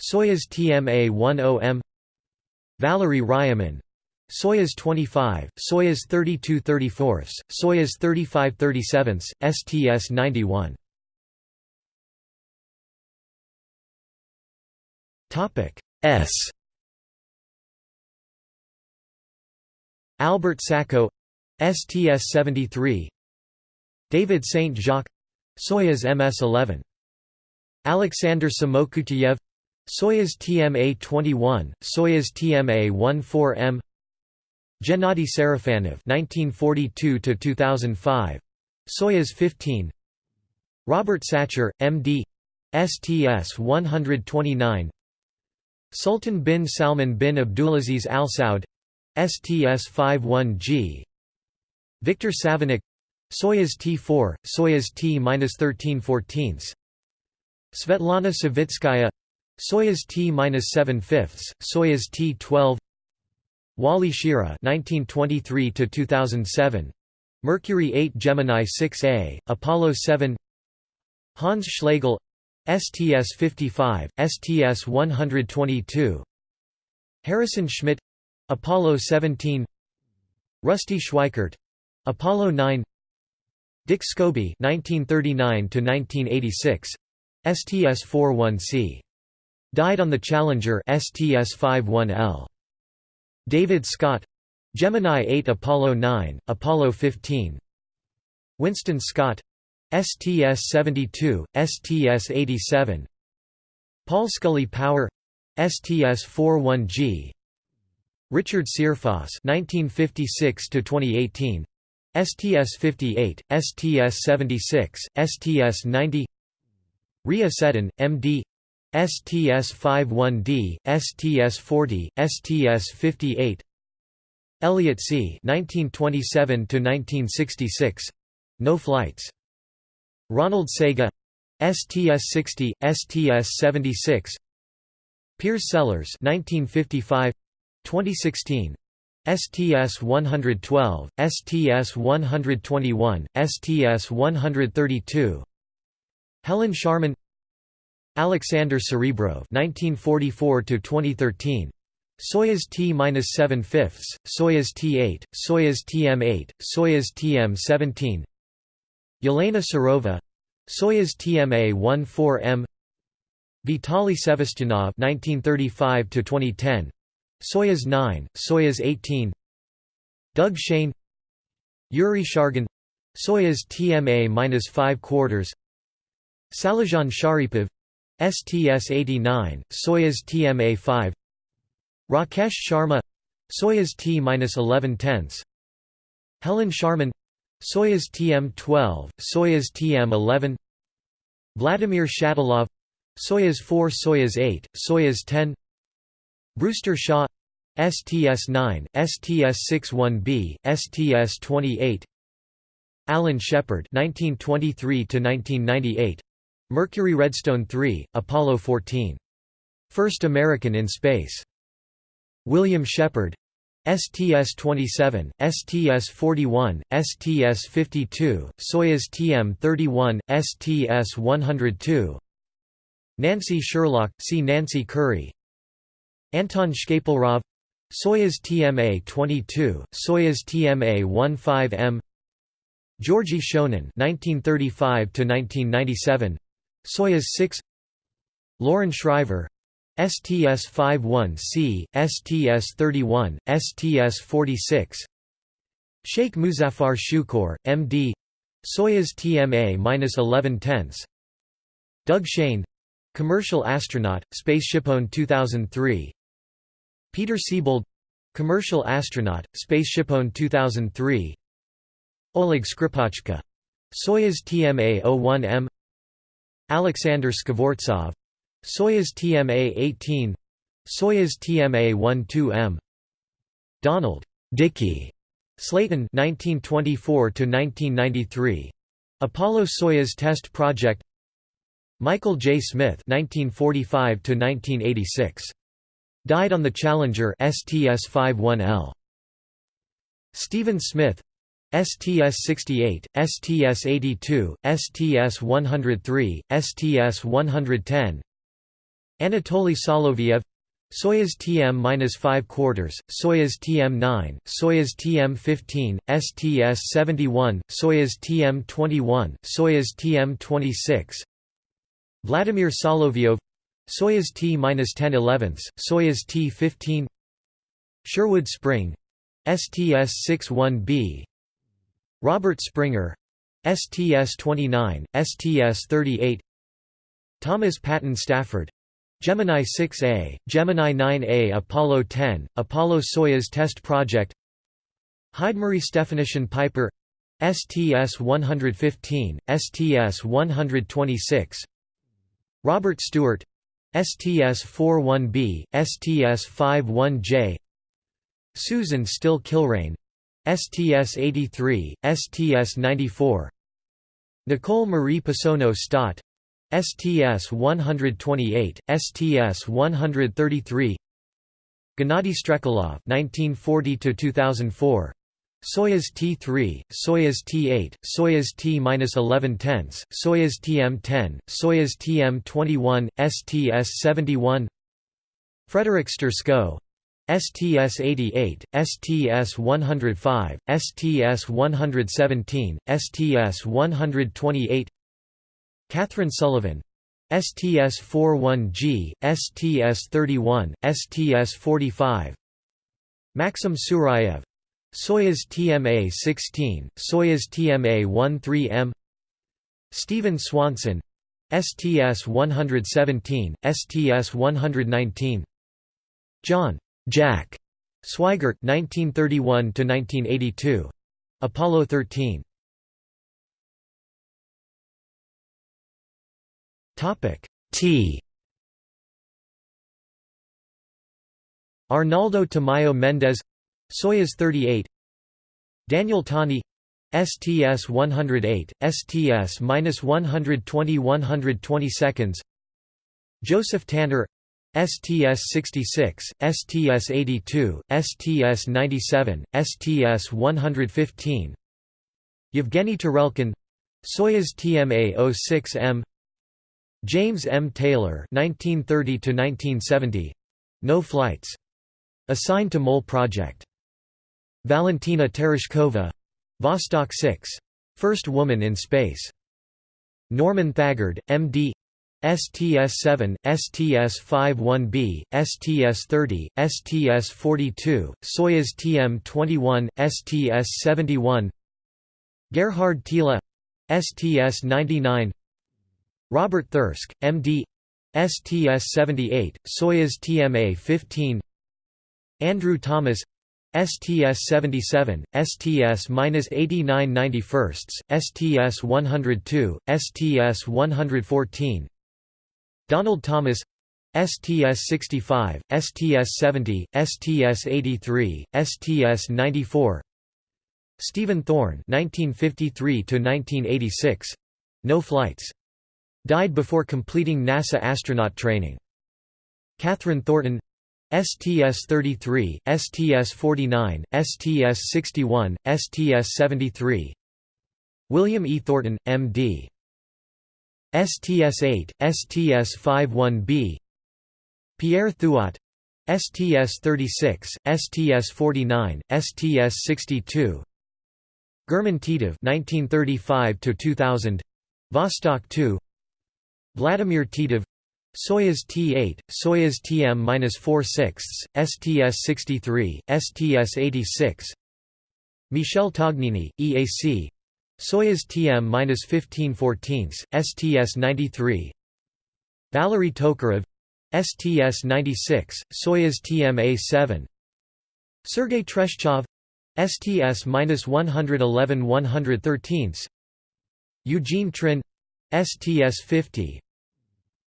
Soyuz TMA-10M Valery Ryumin Soyuz 25, Soyuz 32 34, Soyuz 35 37, STS 91. Topic S. Albert Sacco, STS 73. David Saint Jacques, Soyuz MS 11. Alexander Samokutyaev, Soyuz TMA 21, Soyuz TMA 14M. Gennady Sarafanov (1942–2005), Soyuz 15. Robert Satcher, M.D. STS-129. Sultan bin Salman bin Abdulaziz Al Saud, STS-51G. Victor Savinykh, Soyuz T-4, Soyuz T-13 14. Svetlana Savitskaya, Soyuz T-7 fifths, Soyuz T-12. Wally Schirra (1923–2007), Mercury 8 Gemini 6A, Apollo 7. Hans Schlegel, STS-55, STS-122. Harrison Schmitt, Apollo 17. Rusty Schweickart, Apollo 9. Dick Scobie 1939 to 1986 STS-41C died on the Challenger STS-51L David Scott Gemini 8 Apollo 9 Apollo 15 Winston Scott STS-72 STS-87 Paul Scully Power STS-41G Richard Searfoss 1956 to 2018 STS-58, STS-76, STS-90 Ria M.D. STS-51D, STS-40, STS-58 Elliot C. 1927–1966 No flights. Ronald Sega STS-60, STS-76 Piers Sellers 1955 2016 STS-112, STS-121, STS-132 Helen Sharman Alexander Serebrov 1944–2013 Soyuz T-7 fifths, Soyuz T-8, Soyuz TM-8, Soyuz TM-17 Yelena Serova Soyuz TMA-14M Vitaly Sevastyanov 1935–2010 Soyuz 9, Soyuz 18 Doug Shane Yuri Shargin Soyuz TMA-5 quarters. Salizhan Sharipov STS-89, Soyuz TMA-5 Rakesh Sharma Soyuz T-11 tenths Helen Sharman Soyuz TM-12, Soyuz TM-11 Vladimir Shatilov Soyuz 4 Soyuz 8, Soyuz 10 Brewster Shaw STS-9, STS-61B, STS-28 Alan Shepard 1923 Mercury Redstone 3, Apollo 14. First American in space. William Shepard STS-27, STS-41, STS-52, Soyuz TM-31, STS-102 Nancy Sherlock, see Nancy Curry Anton Shkaplerov Soyuz TMA-22, Soyuz TMA-15M Georgy Shonin (1935–1997), Soyuz 6. Loren Shriver, STS-51C, STS-31, STS-46. Sheikh Muzaffar Shukor, M.D. Soyuz TMA-11 tenths. Doug Shane, commercial astronaut, SpaceshipOne 2003. Peter Siebold commercial astronaut, SpaceshipOne 2003. Oleg Skripochka Soyuz TMA-01M Alexander Skvortsov. Soyuz TMA-18 Soyuz TMA-12M Donald Dickie Slayton 1924 to 1993 Apollo Soyuz Test Project. Michael J. Smith 1945 to 1986 Died on the Challenger STS-51L Stephen Smith STS-68, STS-82, STS-103, STS-110 Anatoly Soloviev Soyuz TM-5 quarters, Soyuz TM-9, Soyuz TM-15, STS-71, Soyuz TM-21, Soyuz TM-26 Vladimir Solovyov Soyuz T-10 11ths, Soyuz T-15 Sherwood Spring STS-61B Robert Springer STS-29, STS-38 Thomas Patton Stafford Gemini 6A, Gemini 9A Apollo 10, Apollo-Soyuz Test Project Heidemarie Stefanyshyn Piper STS-115, STS-126 Robert Stewart STS-41B, STS-51J Susan Still Kilrain STS-83, STS-94 Nicole Marie Passonno Stott STS-128, STS-133 Gennady Strekalov 1940–2004 Soyuz T-3, Soyuz T-8, Soyuz T-11 tenths, Soyuz TM-10, Soyuz TM-21, STS-71 Frederick Sturckow STS-88, STS-105, STS-117, STS-128 Catherine Sullivan STS-41G, STS-31, STS-45 Maxim Surayev Soyuz TMA-16, Soyuz TMA-13M Stephen Swanson STS-117, STS-119 John Jack Swigert 1931 to 1982 Apollo 13 topic T. Arnaldo Tamayo Mendez Soyuz 38 Daniel Tani STS-108, STS-120-120 seconds. Joseph Tanner STS-66, STS-82, STS-97, STS-115 Yevgeny Tarelkin Soyuz TMA-06M James M. Taylor 1930 No flights. Assigned to MOL project. Valentina Tereshkova Vostok 6. First woman in space. Norman Thagard, M.D. STS-7, STS-51B, STS-30, STS-42, Soyuz TM-21, STS-71 Gerhard Thiele STS-99 Robert Thirsk, M.D. STS-78, Soyuz TMA-15 Andrew Thomas STS-77, STS-89 STS-102, STS-114 Donald Thomas STS-65, STS-70, STS-83, STS-94 Stephen Thorne 1953 No flights. Died before completing NASA astronaut training. Catherine Thornton STS-33, STS-49, STS-61, STS-73 William E. Thornton, M.D. STS-8, STS-51B Pierre Thuot STS-36, STS-49, STS-62 German Titov 1935 2000 Vostok 2 Vladimir Titov Soyuz T-8, Soyuz TM-4 STS-63, STS-86 Michel Tognini, EAC Soyuz TM-15 14 STS-93 Valery Tokarev STS-96, Soyuz TMA-7 Sergei Treshchev STS-111 113 Eugene Trinh STS-50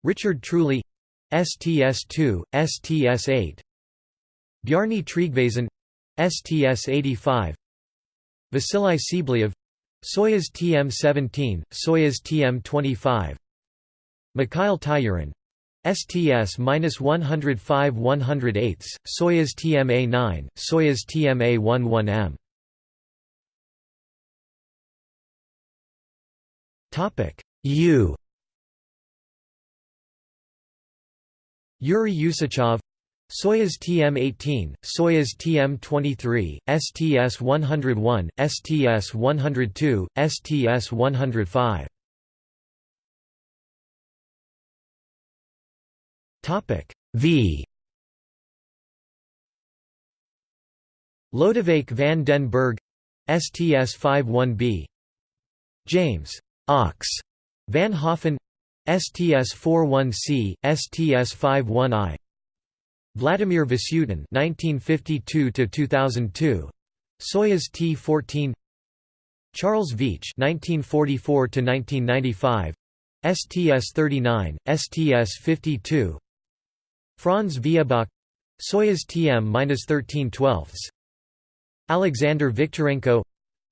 Richard Truly STS-2, STS-8 Bjarni Tryggvason STS-85 Vasily Tsibliyev Soyuz TM-17, Soyuz TM-25 Mikhail Tyurin STS-105-108, Soyuz TMA-9, Soyuz TMA-11M U. Yuri Usachov Soyuz TM-18, Soyuz TM-23, STS-101, STS-102, STS-105 Topic V. Lodewijk van den Berg STS-51B James Ox Van Hoften STS-41C, STS-51I Vladimir Vasutin 1952–2002 Soyuz T-14 Charles Veach 1944–1995 STS-39, STS-52 Franz Viehböck Soyuz TM-13 12 Alexander Viktorenko.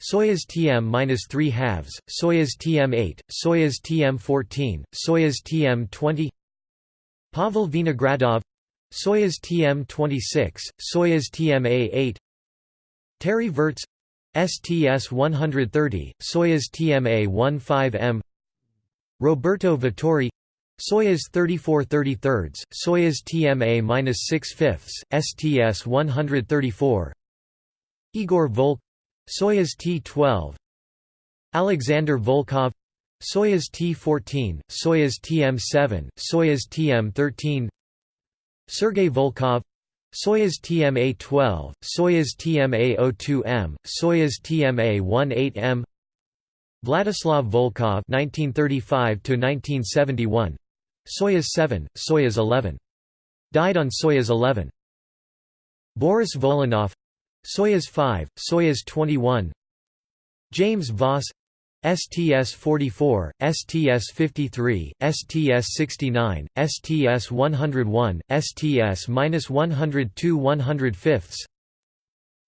Soyuz TM-3 halves, Soyuz TM-8, Soyuz TM-14, Soyuz TM-20 Pavel Vinogradov Soyuz TM-26, Soyuz TMA-8 Terry Virts STS-130, Soyuz TMA-15M Roberto Vittori Soyuz 34 33 Soyuz TMA-6 fifths, STS 134 Igor Volk Soyuz T-12 Alexander Volkov Soyuz T-14, Soyuz TM-7, Soyuz TM-13 Sergei Volkov Soyuz TMA-12, Soyuz TMA-02M, Soyuz TMA-18M Vladislav Volkov 1935 1971 Soyuz 7, Soyuz 11 died on Soyuz 11 Boris Volynov Soyuz 5, Soyuz 21 James Voss STS-44, STS-53, STS-69, STS-101, STS-102 105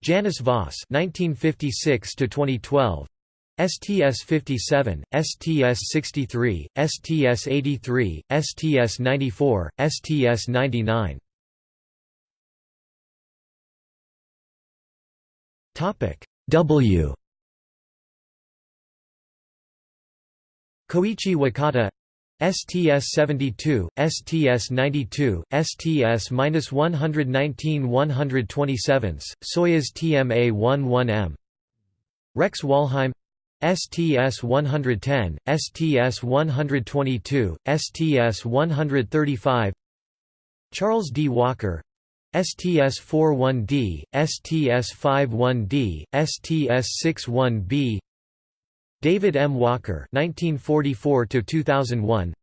Janice Voss 1956 2012 STS-57, STS-63, STS-83, STS-94, STS-99 W Koichi Wakata STS-72, STS-92, STS-119-127, Soyuz TMA-11M Rex Walheim STS-110, STS-122, STS-135 Charles D. Walker STS-41D, STS-51D, STS-61B David M. Walker 1944 2001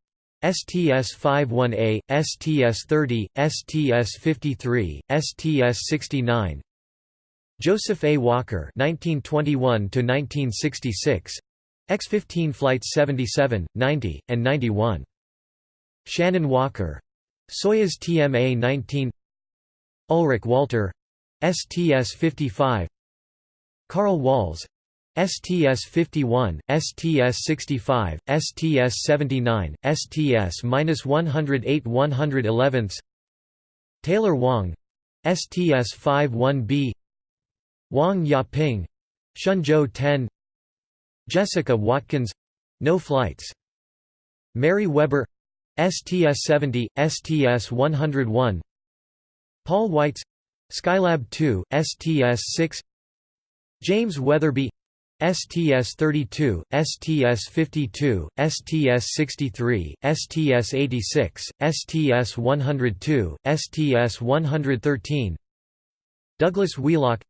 STS-51A, STS-30, STS-53, STS-69 Joseph A. Walker 1921–1966 X-15 Flights 77, 90, and 91. Shannon Walker. Soyuz TMA-19 Ulrich Walter STS-55 Carl Walz STS-51, STS-65, STS-79, STS-108 111 Taylor Wang STS-51B Wang Yaping Shenzhou 10 Jessica Watkins no flights Mary Weber STS-70, STS-101 Paul Weitz Skylab 2, STS-6 James Wetherbee STS-32, STS-52, STS-63, STS-86, STS-102, STS-113 Douglas Wheelock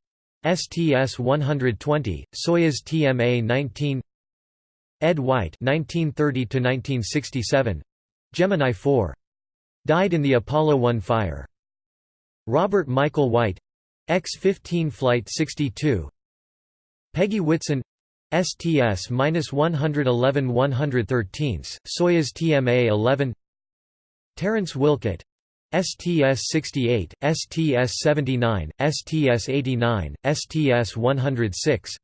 STS-120, Soyuz TMA-19 Ed White 1930–1967 Gemini 4. Died in the Apollo 1 fire. Robert Michael White X-15 Flight 62 Peggy Whitson STS-111 113, Soyuz TMA-11 Terence Wilcutt STS-68, STS-79, STS-89, STS-106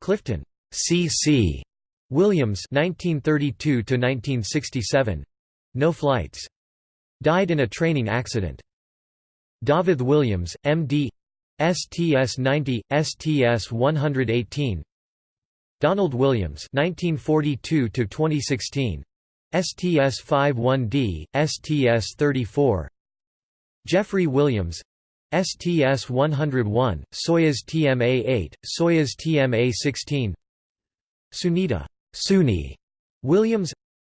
Clifton C.C. Williams 1932–1967. No flights. Died in a training accident. David Williams, M.D. STS-90, STS-118 Donald Williams 1942 2016 STS-51D, STS-34 Jeffrey Williams STS-101, Soyuz TMA-8, Soyuz TMA-16 Sunita Suni Williams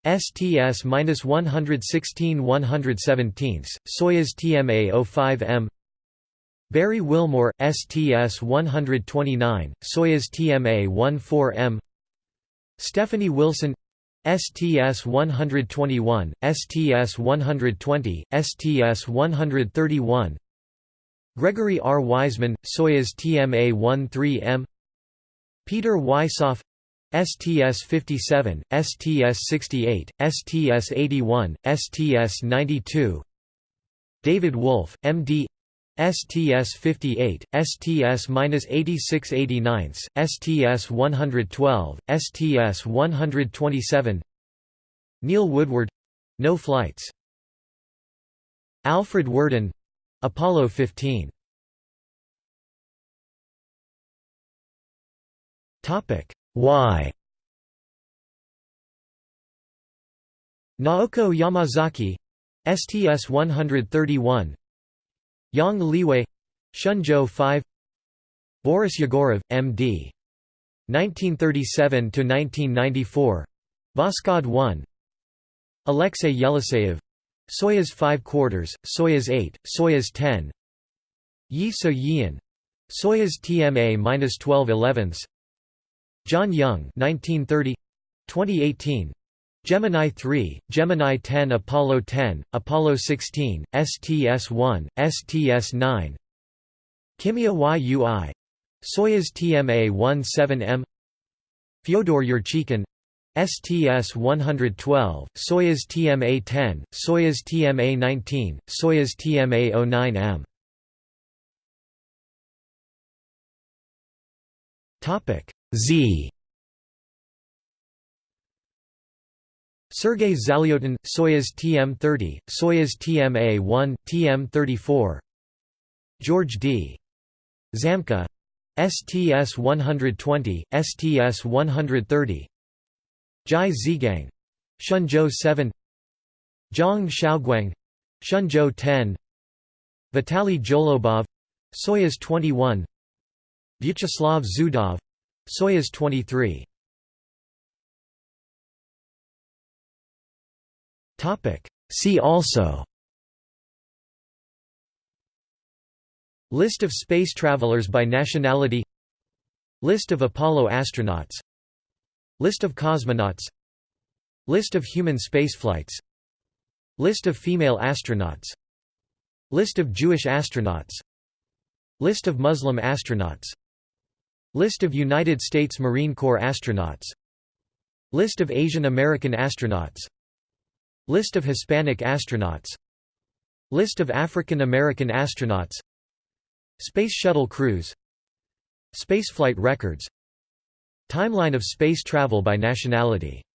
STS-116 117, Soyuz TMA-05M Barry Wilmore, STS-129, Soyuz TMA-14M Stephanie Wilson STS-121, STS-120, STS-131 Gregory R. Wiseman, Soyuz TMA-13M Peter Wisoff STS-57, STS-68, STS-81, STS-92 David Wolf, M.D. STS-58, STS-8689, STS-112, STS-127 Neil Woodward — no flights. Alfred Worden — Apollo 15 Why? Naoko Yamazaki STS-131 Yang Liwei Shenzhou 5 Boris Yegorov, M.D. 1937–1994 Voskhod 1 Alexei Yeliseyev Soyuz 5 quarters, Soyuz 8, Soyuz 10 Yi So Yeon Soyuz TMA-12 elevenths John Young 1930 2018 Gemini 3, Gemini 10 Apollo 10, Apollo 16, STS-1, STS-9 Kimiya Yui. Soyuz TMA-17M Fyodor Yurchikhin STS-112, Soyuz TMA-10, Soyuz TMA-19, Soyuz TMA-09M Z Sergei Zalyotin, Soyuz TM-30, Soyuz TMA-1, TM-34 George D. Zamka STS-120, STS-130 Zhai Zhigang Shenzhou 7 Zhang Xiaoguang Shenzhou 10 Vitaly Zholobov Soyuz 21 Vyacheslav Zudov Soyuz 23 See also. List of space travelers by nationality. List of Apollo astronauts. List of cosmonauts. List of human spaceflights. List of female astronauts. List of Jewish astronauts. List of Muslim astronauts. List of United States Marine Corps astronauts. List of Asian American astronauts List of Hispanic astronauts. List of African American astronauts. Space Shuttle crews. Spaceflight records. Timeline of space travel by nationality